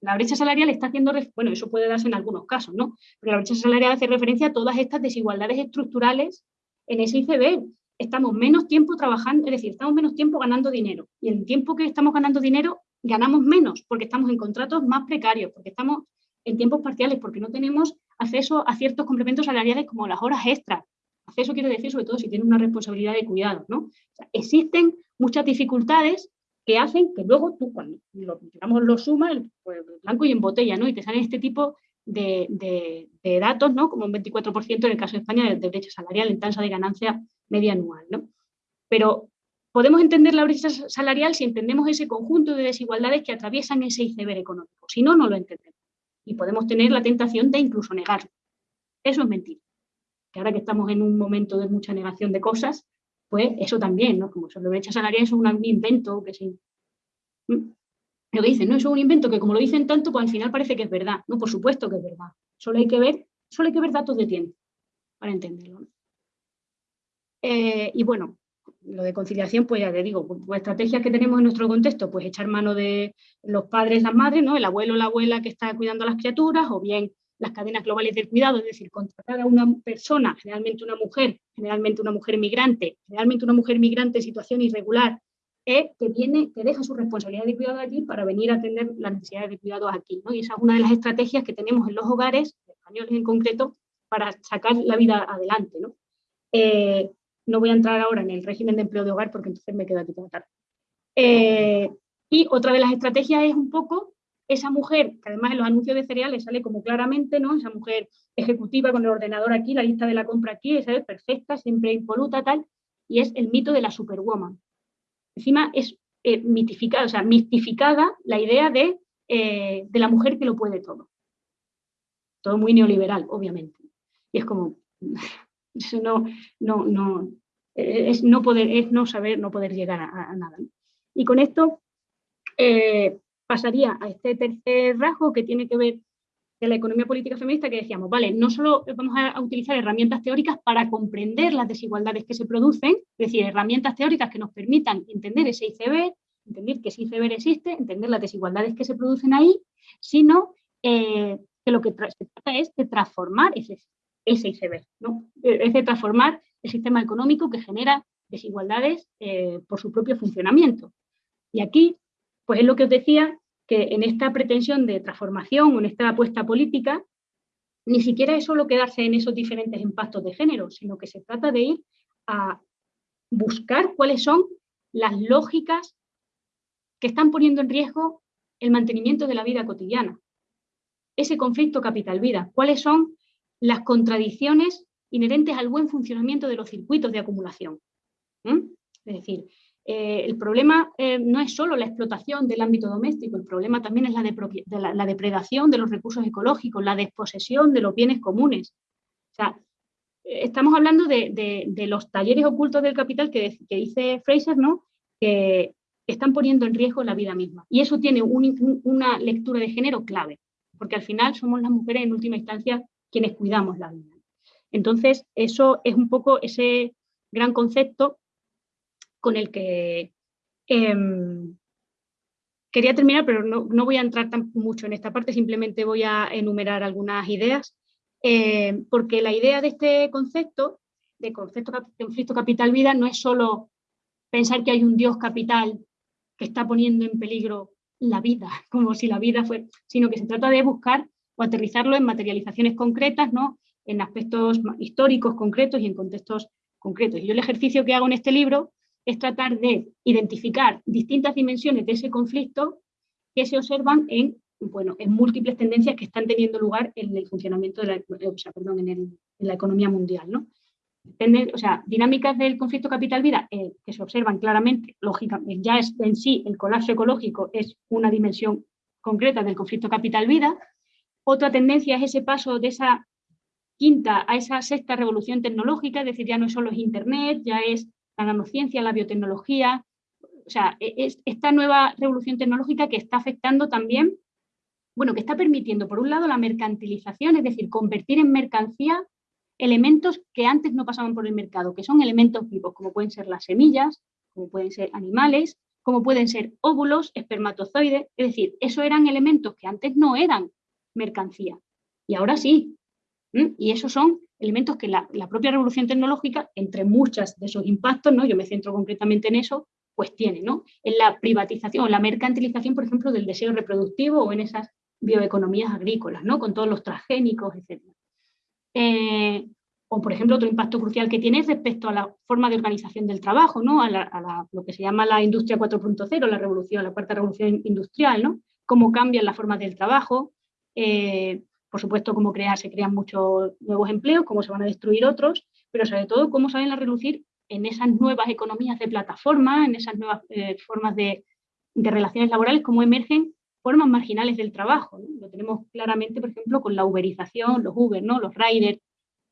La brecha salarial está haciendo, bueno, eso puede darse en algunos casos, ¿no? Pero la brecha salarial hace referencia a todas estas desigualdades estructurales en ese ICB. Estamos menos tiempo trabajando, es decir, estamos menos tiempo ganando dinero. Y el tiempo que estamos ganando dinero, ganamos menos, porque estamos en contratos más precarios, porque estamos en tiempos parciales, porque no tenemos acceso a ciertos complementos salariales como las horas extras, Acceso quiere decir sobre todo si tiene una responsabilidad de cuidado, ¿no? existen muchas dificultades que hacen que luego tú, cuando lo, digamos, sumas, pues, blanco y en botella, ¿no? Y te salen este tipo de, datos, ¿no? Como un 24% en el caso de España de, brecha salarial en tasa de ganancia media anual, ¿no? Pero podemos entender la brecha salarial si entendemos ese conjunto de desigualdades que atraviesan ese iceberg económico. Si no, no lo entendemos. Y podemos tener la tentación de incluso negarlo. Eso es mentira que ahora que estamos en un momento de mucha negación de cosas, pues eso también, ¿no? Como sobre brecha salarial es un invento que sí. ¿Mm? Lo que dicen, no, es un invento que como lo dicen tanto, pues al final parece que es verdad. No, por supuesto que es verdad. Solo hay que ver, solo hay que ver datos de tiempo para entenderlo. Eh, y bueno, lo de conciliación, pues ya te digo, pues, pues, estrategias que tenemos en nuestro contexto, pues echar mano de los padres, las madres, ¿no? El abuelo la abuela que está cuidando a las criaturas, o bien las cadenas globales del cuidado, es decir, contratar a una persona, generalmente una mujer, generalmente una mujer migrante, generalmente una mujer migrante en situación irregular, eh, que viene, que deja su responsabilidad de cuidado allí para venir a atender las necesidades de cuidado aquí. ¿no? Y esa es una de las estrategias que tenemos en los hogares, españoles en concreto, para sacar la vida adelante. ¿no? Eh, no voy a entrar ahora en el régimen de empleo de hogar porque entonces me queda aquí tarde. Eh, y otra de las estrategias es un poco esa mujer, que además en los anuncios de cereales sale como claramente, ¿no? Esa mujer ejecutiva con el ordenador aquí, la lista de la compra aquí, esa es perfecta, siempre impoluta, tal, y es el mito de la superwoman. Encima es eh, mitificada, o sea, mistificada la idea de, eh, de la mujer que lo puede todo. Todo muy neoliberal, obviamente. Y es como, eso no, no, no, es no poder, es no saber, no poder llegar a, nada. Y con esto, eh, pasaría a este tercer rasgo que tiene que ver de la economía política feminista que decíamos, vale, no solo vamos a utilizar herramientas teóricas para comprender las desigualdades que se producen, es decir, herramientas teóricas que nos permitan entender ese iceberg, entender que ese iceberg existe, entender las desigualdades que se producen ahí, sino eh, que lo que se trata es de transformar ese, ese iceberg, ¿no? es de transformar el sistema económico que genera desigualdades eh, por su propio funcionamiento. Y aquí pues es lo que os decía, que en esta pretensión de transformación o en esta apuesta política, ni siquiera es solo quedarse en esos diferentes impactos de género, sino que se trata de ir a buscar cuáles son las lógicas que están poniendo en riesgo el mantenimiento de la vida cotidiana. Ese conflicto capital-vida, cuáles son las contradicciones inherentes al buen funcionamiento de los circuitos de acumulación. Es decir, eh, el problema eh, no es solo la explotación del ámbito doméstico, el problema también es la, la, depredación de los recursos ecológicos, la desposesión de los bienes comunes. O sea, estamos hablando de, los talleres ocultos del capital que, dice Fraser, ¿no? que están poniendo en riesgo la vida misma. Y eso tiene una lectura de género clave, porque al final somos las mujeres en última instancia quienes cuidamos la vida. Entonces, eso es un poco ese gran concepto con el que em, quería terminar, pero no, voy a entrar tan mucho en esta parte, simplemente voy a enumerar algunas ideas, eh, porque la idea de este concepto, de concepto de conflicto capital-vida, no es solo pensar que hay un dios capital que está poniendo en peligro la vida, como si la vida fuera, sino que se trata de buscar o aterrizarlo en materializaciones concretas, ¿no? en aspectos históricos concretos y en contextos concretos. Y yo el ejercicio que hago en este libro es tratar de identificar distintas dimensiones de ese conflicto que se observan en, bueno, en múltiples tendencias que están teniendo lugar en el funcionamiento de la, perdón, en, la economía mundial. ¿no? o sea, dinámicas del conflicto capital-vida eh, que se observan claramente, lógicamente, ya es en sí el colapso ecológico es una dimensión concreta del conflicto capital-vida. Otra tendencia es ese paso de esa quinta a esa sexta revolución tecnológica, es decir, ya no solo es Internet, ya es la nanociencia, la biotecnología, o sea, e, es esta nueva revolución tecnológica que está afectando también, bueno, que está permitiendo, por un lado, la mercantilización, es decir, convertir en mercancía elementos que antes no pasaban por el mercado, que son elementos vivos, como pueden ser las semillas, como pueden ser animales, como pueden ser óvulos, espermatozoides, es decir, esos eran elementos que antes no eran mercancía, y ahora sí. Y esos son elementos que la, propia revolución tecnológica, entre muchas de esos impactos, ¿no? yo me centro concretamente en eso, pues tiene, ¿no? En la privatización, la mercantilización, por ejemplo, del deseo reproductivo o en esas bioeconomías agrícolas, ¿no? Con todos los transgénicos, etc. Eh, o, por ejemplo, otro impacto crucial que tiene es respecto a la forma de organización del trabajo, ¿no? A, lo que se llama la industria 4.0, la revolución, la cuarta revolución industrial, ¿no? Cómo cambian las formas del trabajo, eh, por supuesto, cómo se crean muchos nuevos empleos, cómo se van a destruir otros, pero sobre todo cómo salen a relucir en esas nuevas economías de plataforma, en esas nuevas eh, formas de, relaciones laborales, cómo emergen formas marginales del trabajo. Lo tenemos claramente, por ejemplo, con la uberización, los Uber, ¿no? los riders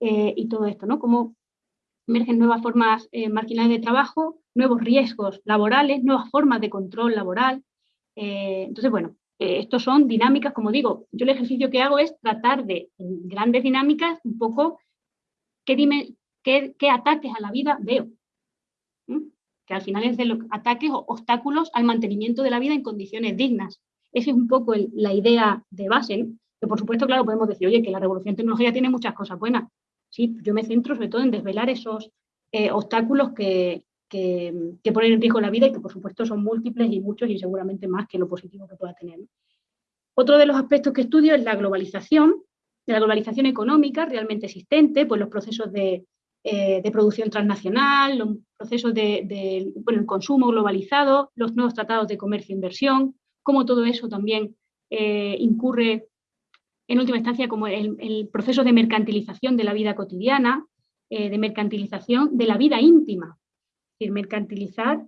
eh, y todo esto, ¿no? Cómo emergen nuevas formas eh, marginales de trabajo, nuevos riesgos laborales, nuevas formas de control laboral. entonces, bueno, eh, estos son dinámicas, como digo, yo el ejercicio que hago es tratar de, en grandes dinámicas, un poco qué, ataques a la vida veo. Que al final es de los ataques o obstáculos al mantenimiento de la vida en condiciones dignas. Esa es un poco la idea de base, que por supuesto, claro, podemos decir, oye, que la revolución tecnológica tiene muchas cosas buenas. Sí, yo me centro sobre todo en desvelar esos eh, obstáculos que, que, ponen en riesgo la vida y que por supuesto son múltiples y muchos y seguramente más que lo positivo que pueda tener. Otro de los aspectos que estudio es la globalización, la globalización económica realmente existente, pues los procesos de, eh, producción transnacional, los procesos de, bueno, el consumo globalizado, los nuevos tratados de comercio e inversión, cómo todo eso también eh, incurre en última instancia como el, proceso de mercantilización de la vida cotidiana, eh, de mercantilización de la vida íntima, mercantilizar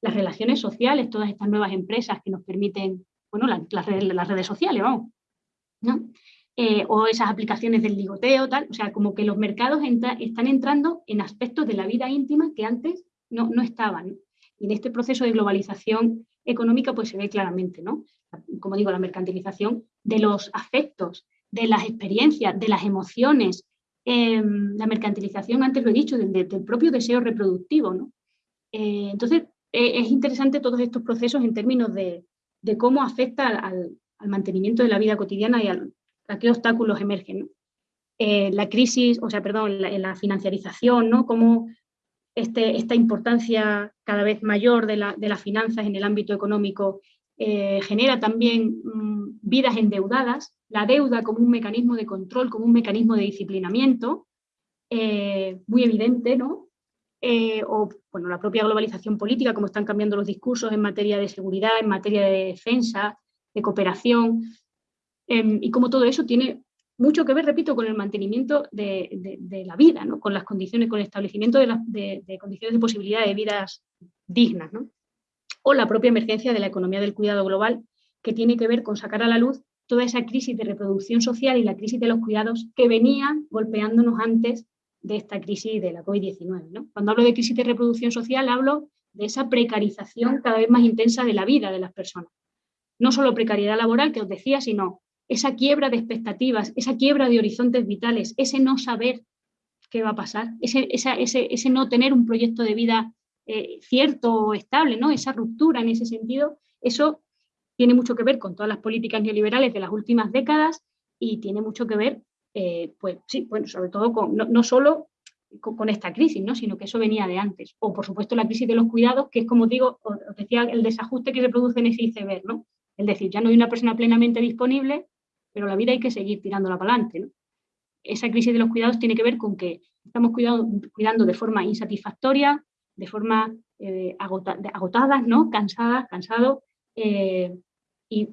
las relaciones sociales, todas estas nuevas empresas que nos permiten, bueno, las, redes, sociales, vamos, eh, o esas aplicaciones del ligoteo, tal, o sea, como que los mercados están entrando en aspectos de la vida íntima que antes no, no estaban. Y en este proceso de globalización económica pues se ve claramente, ¿no? Como digo, la mercantilización de los afectos, de las experiencias, de las emociones, em, la mercantilización, antes lo he dicho, del, del propio deseo reproductivo, ¿no? Eh, entonces, eh, es interesante todos estos procesos en términos de, cómo afecta al, mantenimiento de la vida cotidiana y a qué obstáculos emergen. Eh, la crisis, o sea, perdón, la, la financiarización, ¿no? Cómo este, esta importancia cada vez mayor de, las finanzas en el ámbito económico genera también mm, vidas endeudadas, la deuda como un mecanismo de control, como un mecanismo de disciplinamiento, muy evidente, ¿no? Eh, o bueno, la propia globalización política, cómo están cambiando los discursos en materia de seguridad, en materia de defensa, de cooperación, em, y cómo todo eso tiene mucho que ver, repito, con el mantenimiento de, la vida, ¿no? con las condiciones, con el establecimiento de, condiciones de posibilidad de vidas dignas, ¿no? o la propia emergencia de la economía del cuidado global, que tiene que ver con sacar a la luz toda esa crisis de reproducción social y la crisis de los cuidados que venían golpeándonos antes de esta crisis de la COVID-19. ¿no? Cuando hablo de crisis de reproducción social, hablo de esa precarización cada vez más intensa de la vida de las personas. No solo precariedad laboral, que os decía, sino esa quiebra de expectativas, esa quiebra de horizontes vitales, ese no saber qué va a pasar, ese, ese, no tener un proyecto de vida eh, cierto o estable, ¿no? esa ruptura en ese sentido, eso tiene mucho que ver con todas las políticas neoliberales de las últimas décadas y tiene mucho que ver, eh, pues sí, bueno, sobre todo con, no, solo con, esta crisis, ¿no? sino que eso venía de antes. O, por supuesto, la crisis de los cuidados, que es, como digo, os decía, el desajuste que se produce en ese iceberg, ¿no? Es decir, ya no hay una persona plenamente disponible pero la vida hay que seguir tirándola para adelante. Esa crisis de los cuidados tiene que ver con que estamos cuidando, de forma insatisfactoria, de forma eh, agotadas, ¿no? cansadas, cansados, eh, y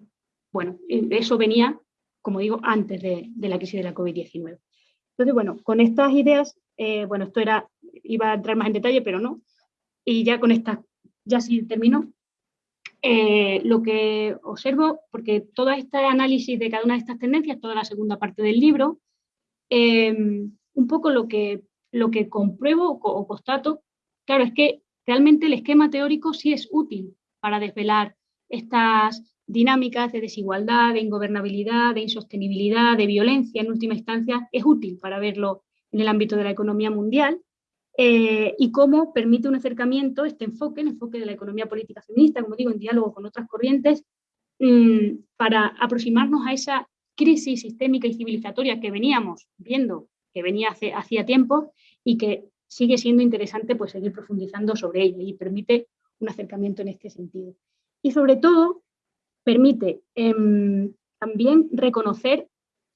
bueno, eso venía, como digo, antes de, la crisis de la COVID-19. Entonces, bueno, con estas ideas, eh, bueno, esto era, iba a entrar más en detalle, pero no, y ya con estas, ya sí termino, eh, lo que observo, porque todo este análisis de cada una de estas tendencias, toda la segunda parte del libro, em, un poco lo que, lo que compruebo o, constato, claro, es que realmente el esquema teórico sí es útil para desvelar estas dinámicas de desigualdad, de ingobernabilidad, de insostenibilidad, de violencia en última instancia, es útil para verlo en el ámbito de la economía mundial, eh, y cómo permite un acercamiento, este enfoque, el enfoque de la economía política feminista, como digo, en diálogo con otras corrientes, mm, para aproximarnos a esa crisis sistémica y civilizatoria que veníamos viendo, que venía hace, hacía tiempo y que sigue siendo interesante pues, seguir profundizando sobre ella y permite un acercamiento en este sentido. Y sobre todo, permite em, también reconocer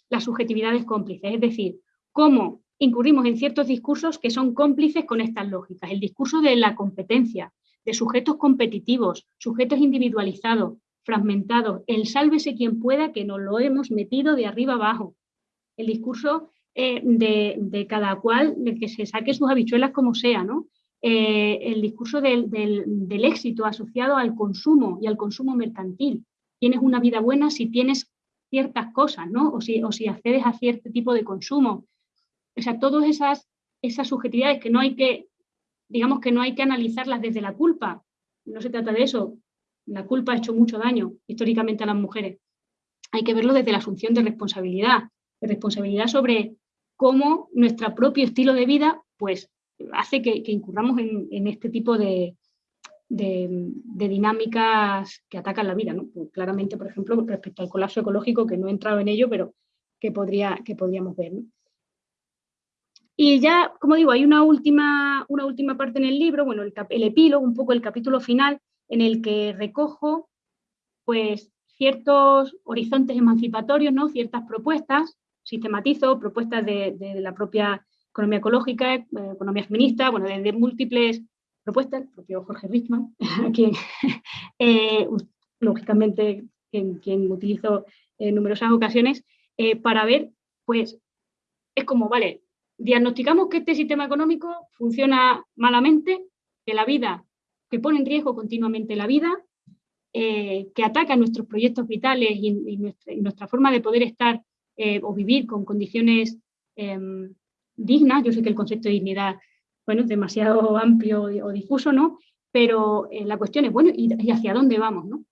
las subjetividades cómplices, es decir, cómo incurrimos en ciertos discursos que son cómplices con estas lógicas. El discurso de la competencia, de sujetos competitivos, sujetos individualizados, fragmentados, el sálvese quien pueda, que nos lo hemos metido de arriba abajo. El discurso eh, de, cada cual, de que se saque sus habichuelas como sea, ¿no? Eh, el discurso del, éxito asociado al consumo y al consumo mercantil. Tienes una vida buena si tienes ciertas cosas, ¿no? O si, o si accedes a cierto tipo de consumo. O sea, todas esas, esas subjetividades que no hay que, digamos que no hay que analizarlas desde la culpa, no se trata de eso, la culpa ha hecho mucho daño históricamente a las mujeres. Hay que verlo desde la asunción de responsabilidad, de responsabilidad sobre cómo nuestro propio estilo de vida pues, hace que, incurramos en, este tipo de, de, dinámicas que atacan la vida. ¿no? Pues claramente, por ejemplo, respecto al colapso ecológico, que no he entrado en ello, pero que, podría, que podríamos ver. Y ya, como digo, hay una última, una última parte en el libro, bueno, el, epílogo, un poco el capítulo final, en el que recojo pues, ciertos horizontes emancipatorios, ¿no? ciertas propuestas, sistematizo propuestas de, la propia economía ecológica, eh, economía feminista, bueno, de, múltiples propuestas, el propio Jorge Richman, quien, eh, lógicamente, quien, quien utilizo en numerosas ocasiones, eh, para ver, pues, es como, vale, diagnosticamos que este sistema económico funciona malamente, que la vida, que pone en riesgo continuamente la vida, eh, que ataca nuestros proyectos vitales y, nuestra, forma de poder estar o vivir con condiciones em, dignas. Yo sé que el concepto de dignidad bueno, demasiado amplio o difuso, ¿no? pero eh, la cuestión es, bueno, ¿y, ¿y, hacia dónde vamos? ¿no?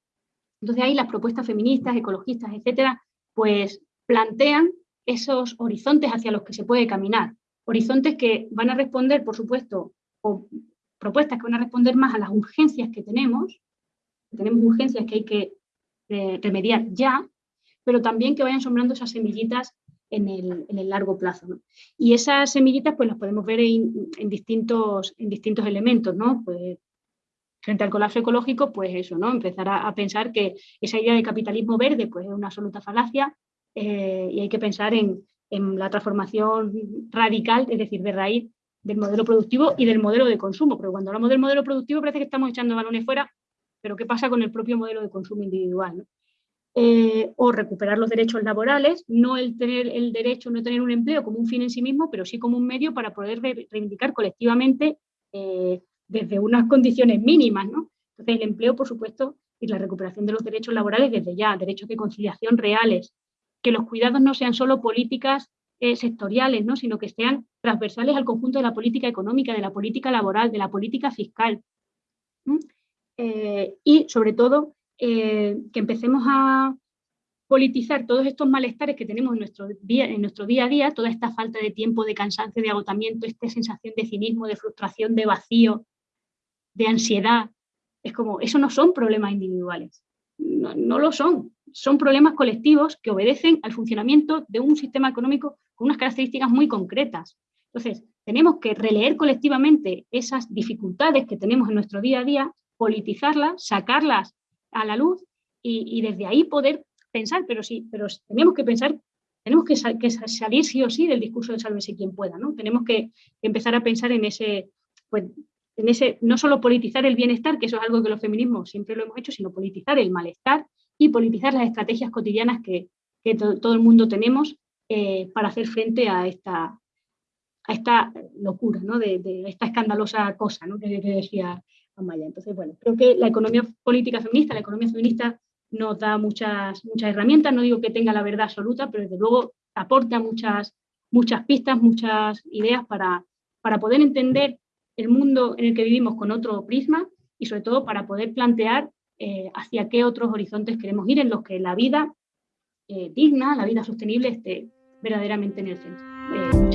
Entonces ahí las propuestas feministas, ecologistas, etcétera, pues plantean esos horizontes hacia los que se puede caminar. Horizontes que van a responder, por supuesto, o propuestas que van a responder más a las urgencias que tenemos, tenemos urgencias que hay que eh, remediar ya, pero también que vayan sombrando esas semillitas en el, largo plazo. Y esas semillitas pues las podemos ver en, distintos, en distintos elementos, ¿no? Pues, frente al colapso ecológico, pues eso, ¿no? Empezar a, pensar que esa idea de capitalismo verde pues es una absoluta falacia, eh, y hay que pensar en, la transformación radical, es decir, de raíz del modelo productivo y del modelo de consumo, pero cuando hablamos del modelo productivo parece que estamos echando balones fuera, pero ¿qué pasa con el propio modelo de consumo individual? Eh, o recuperar los derechos laborales, no el tener el derecho, no tener un empleo como un fin en sí mismo, pero sí como un medio para poder reivindicar colectivamente eh, desde unas condiciones mínimas. Entonces el empleo, por supuesto, y la recuperación de los derechos laborales desde ya, derechos de conciliación reales, que los cuidados no sean solo políticas eh, sectoriales, ¿no? sino que sean transversales al conjunto de la política económica, de la política laboral, de la política fiscal. y sobre todo eh, que empecemos a politizar todos estos malestares que tenemos en nuestro, día, en nuestro día a día, toda esta falta de tiempo, de cansancio, de agotamiento, esta sensación de cinismo, de frustración, de vacío, de ansiedad. Es como, eso no son problemas individuales, no, no lo son, son problemas colectivos que obedecen al funcionamiento de un sistema económico con unas características muy concretas. Entonces, tenemos que releer colectivamente esas dificultades que tenemos en nuestro día a día, politizarlas, sacarlas a la luz y, desde ahí poder pensar, pero sí, pero tenemos que pensar, tenemos que, salir sí o sí del discurso de sálvese quien pueda, ¿no? Tenemos que empezar a pensar en ese, pues, en ese, no solo politizar el bienestar, que eso es algo que los feminismos siempre lo hemos hecho, sino politizar el malestar y politizar las estrategias cotidianas que, todo el mundo tenemos eh, para hacer frente a esta, a esta locura, ¿no? de, esta escandalosa cosa ¿no? que decía entonces, bueno, creo que la economía política feminista, la economía feminista nos da muchas, muchas herramientas, no digo que tenga la verdad absoluta, pero desde luego aporta muchas, muchas pistas, muchas ideas para, para poder entender el mundo en el que vivimos con otro prisma y sobre todo para poder plantear eh, hacia qué otros horizontes queremos ir en los que la vida eh, digna, la vida sostenible esté verdaderamente en el centro. Eh,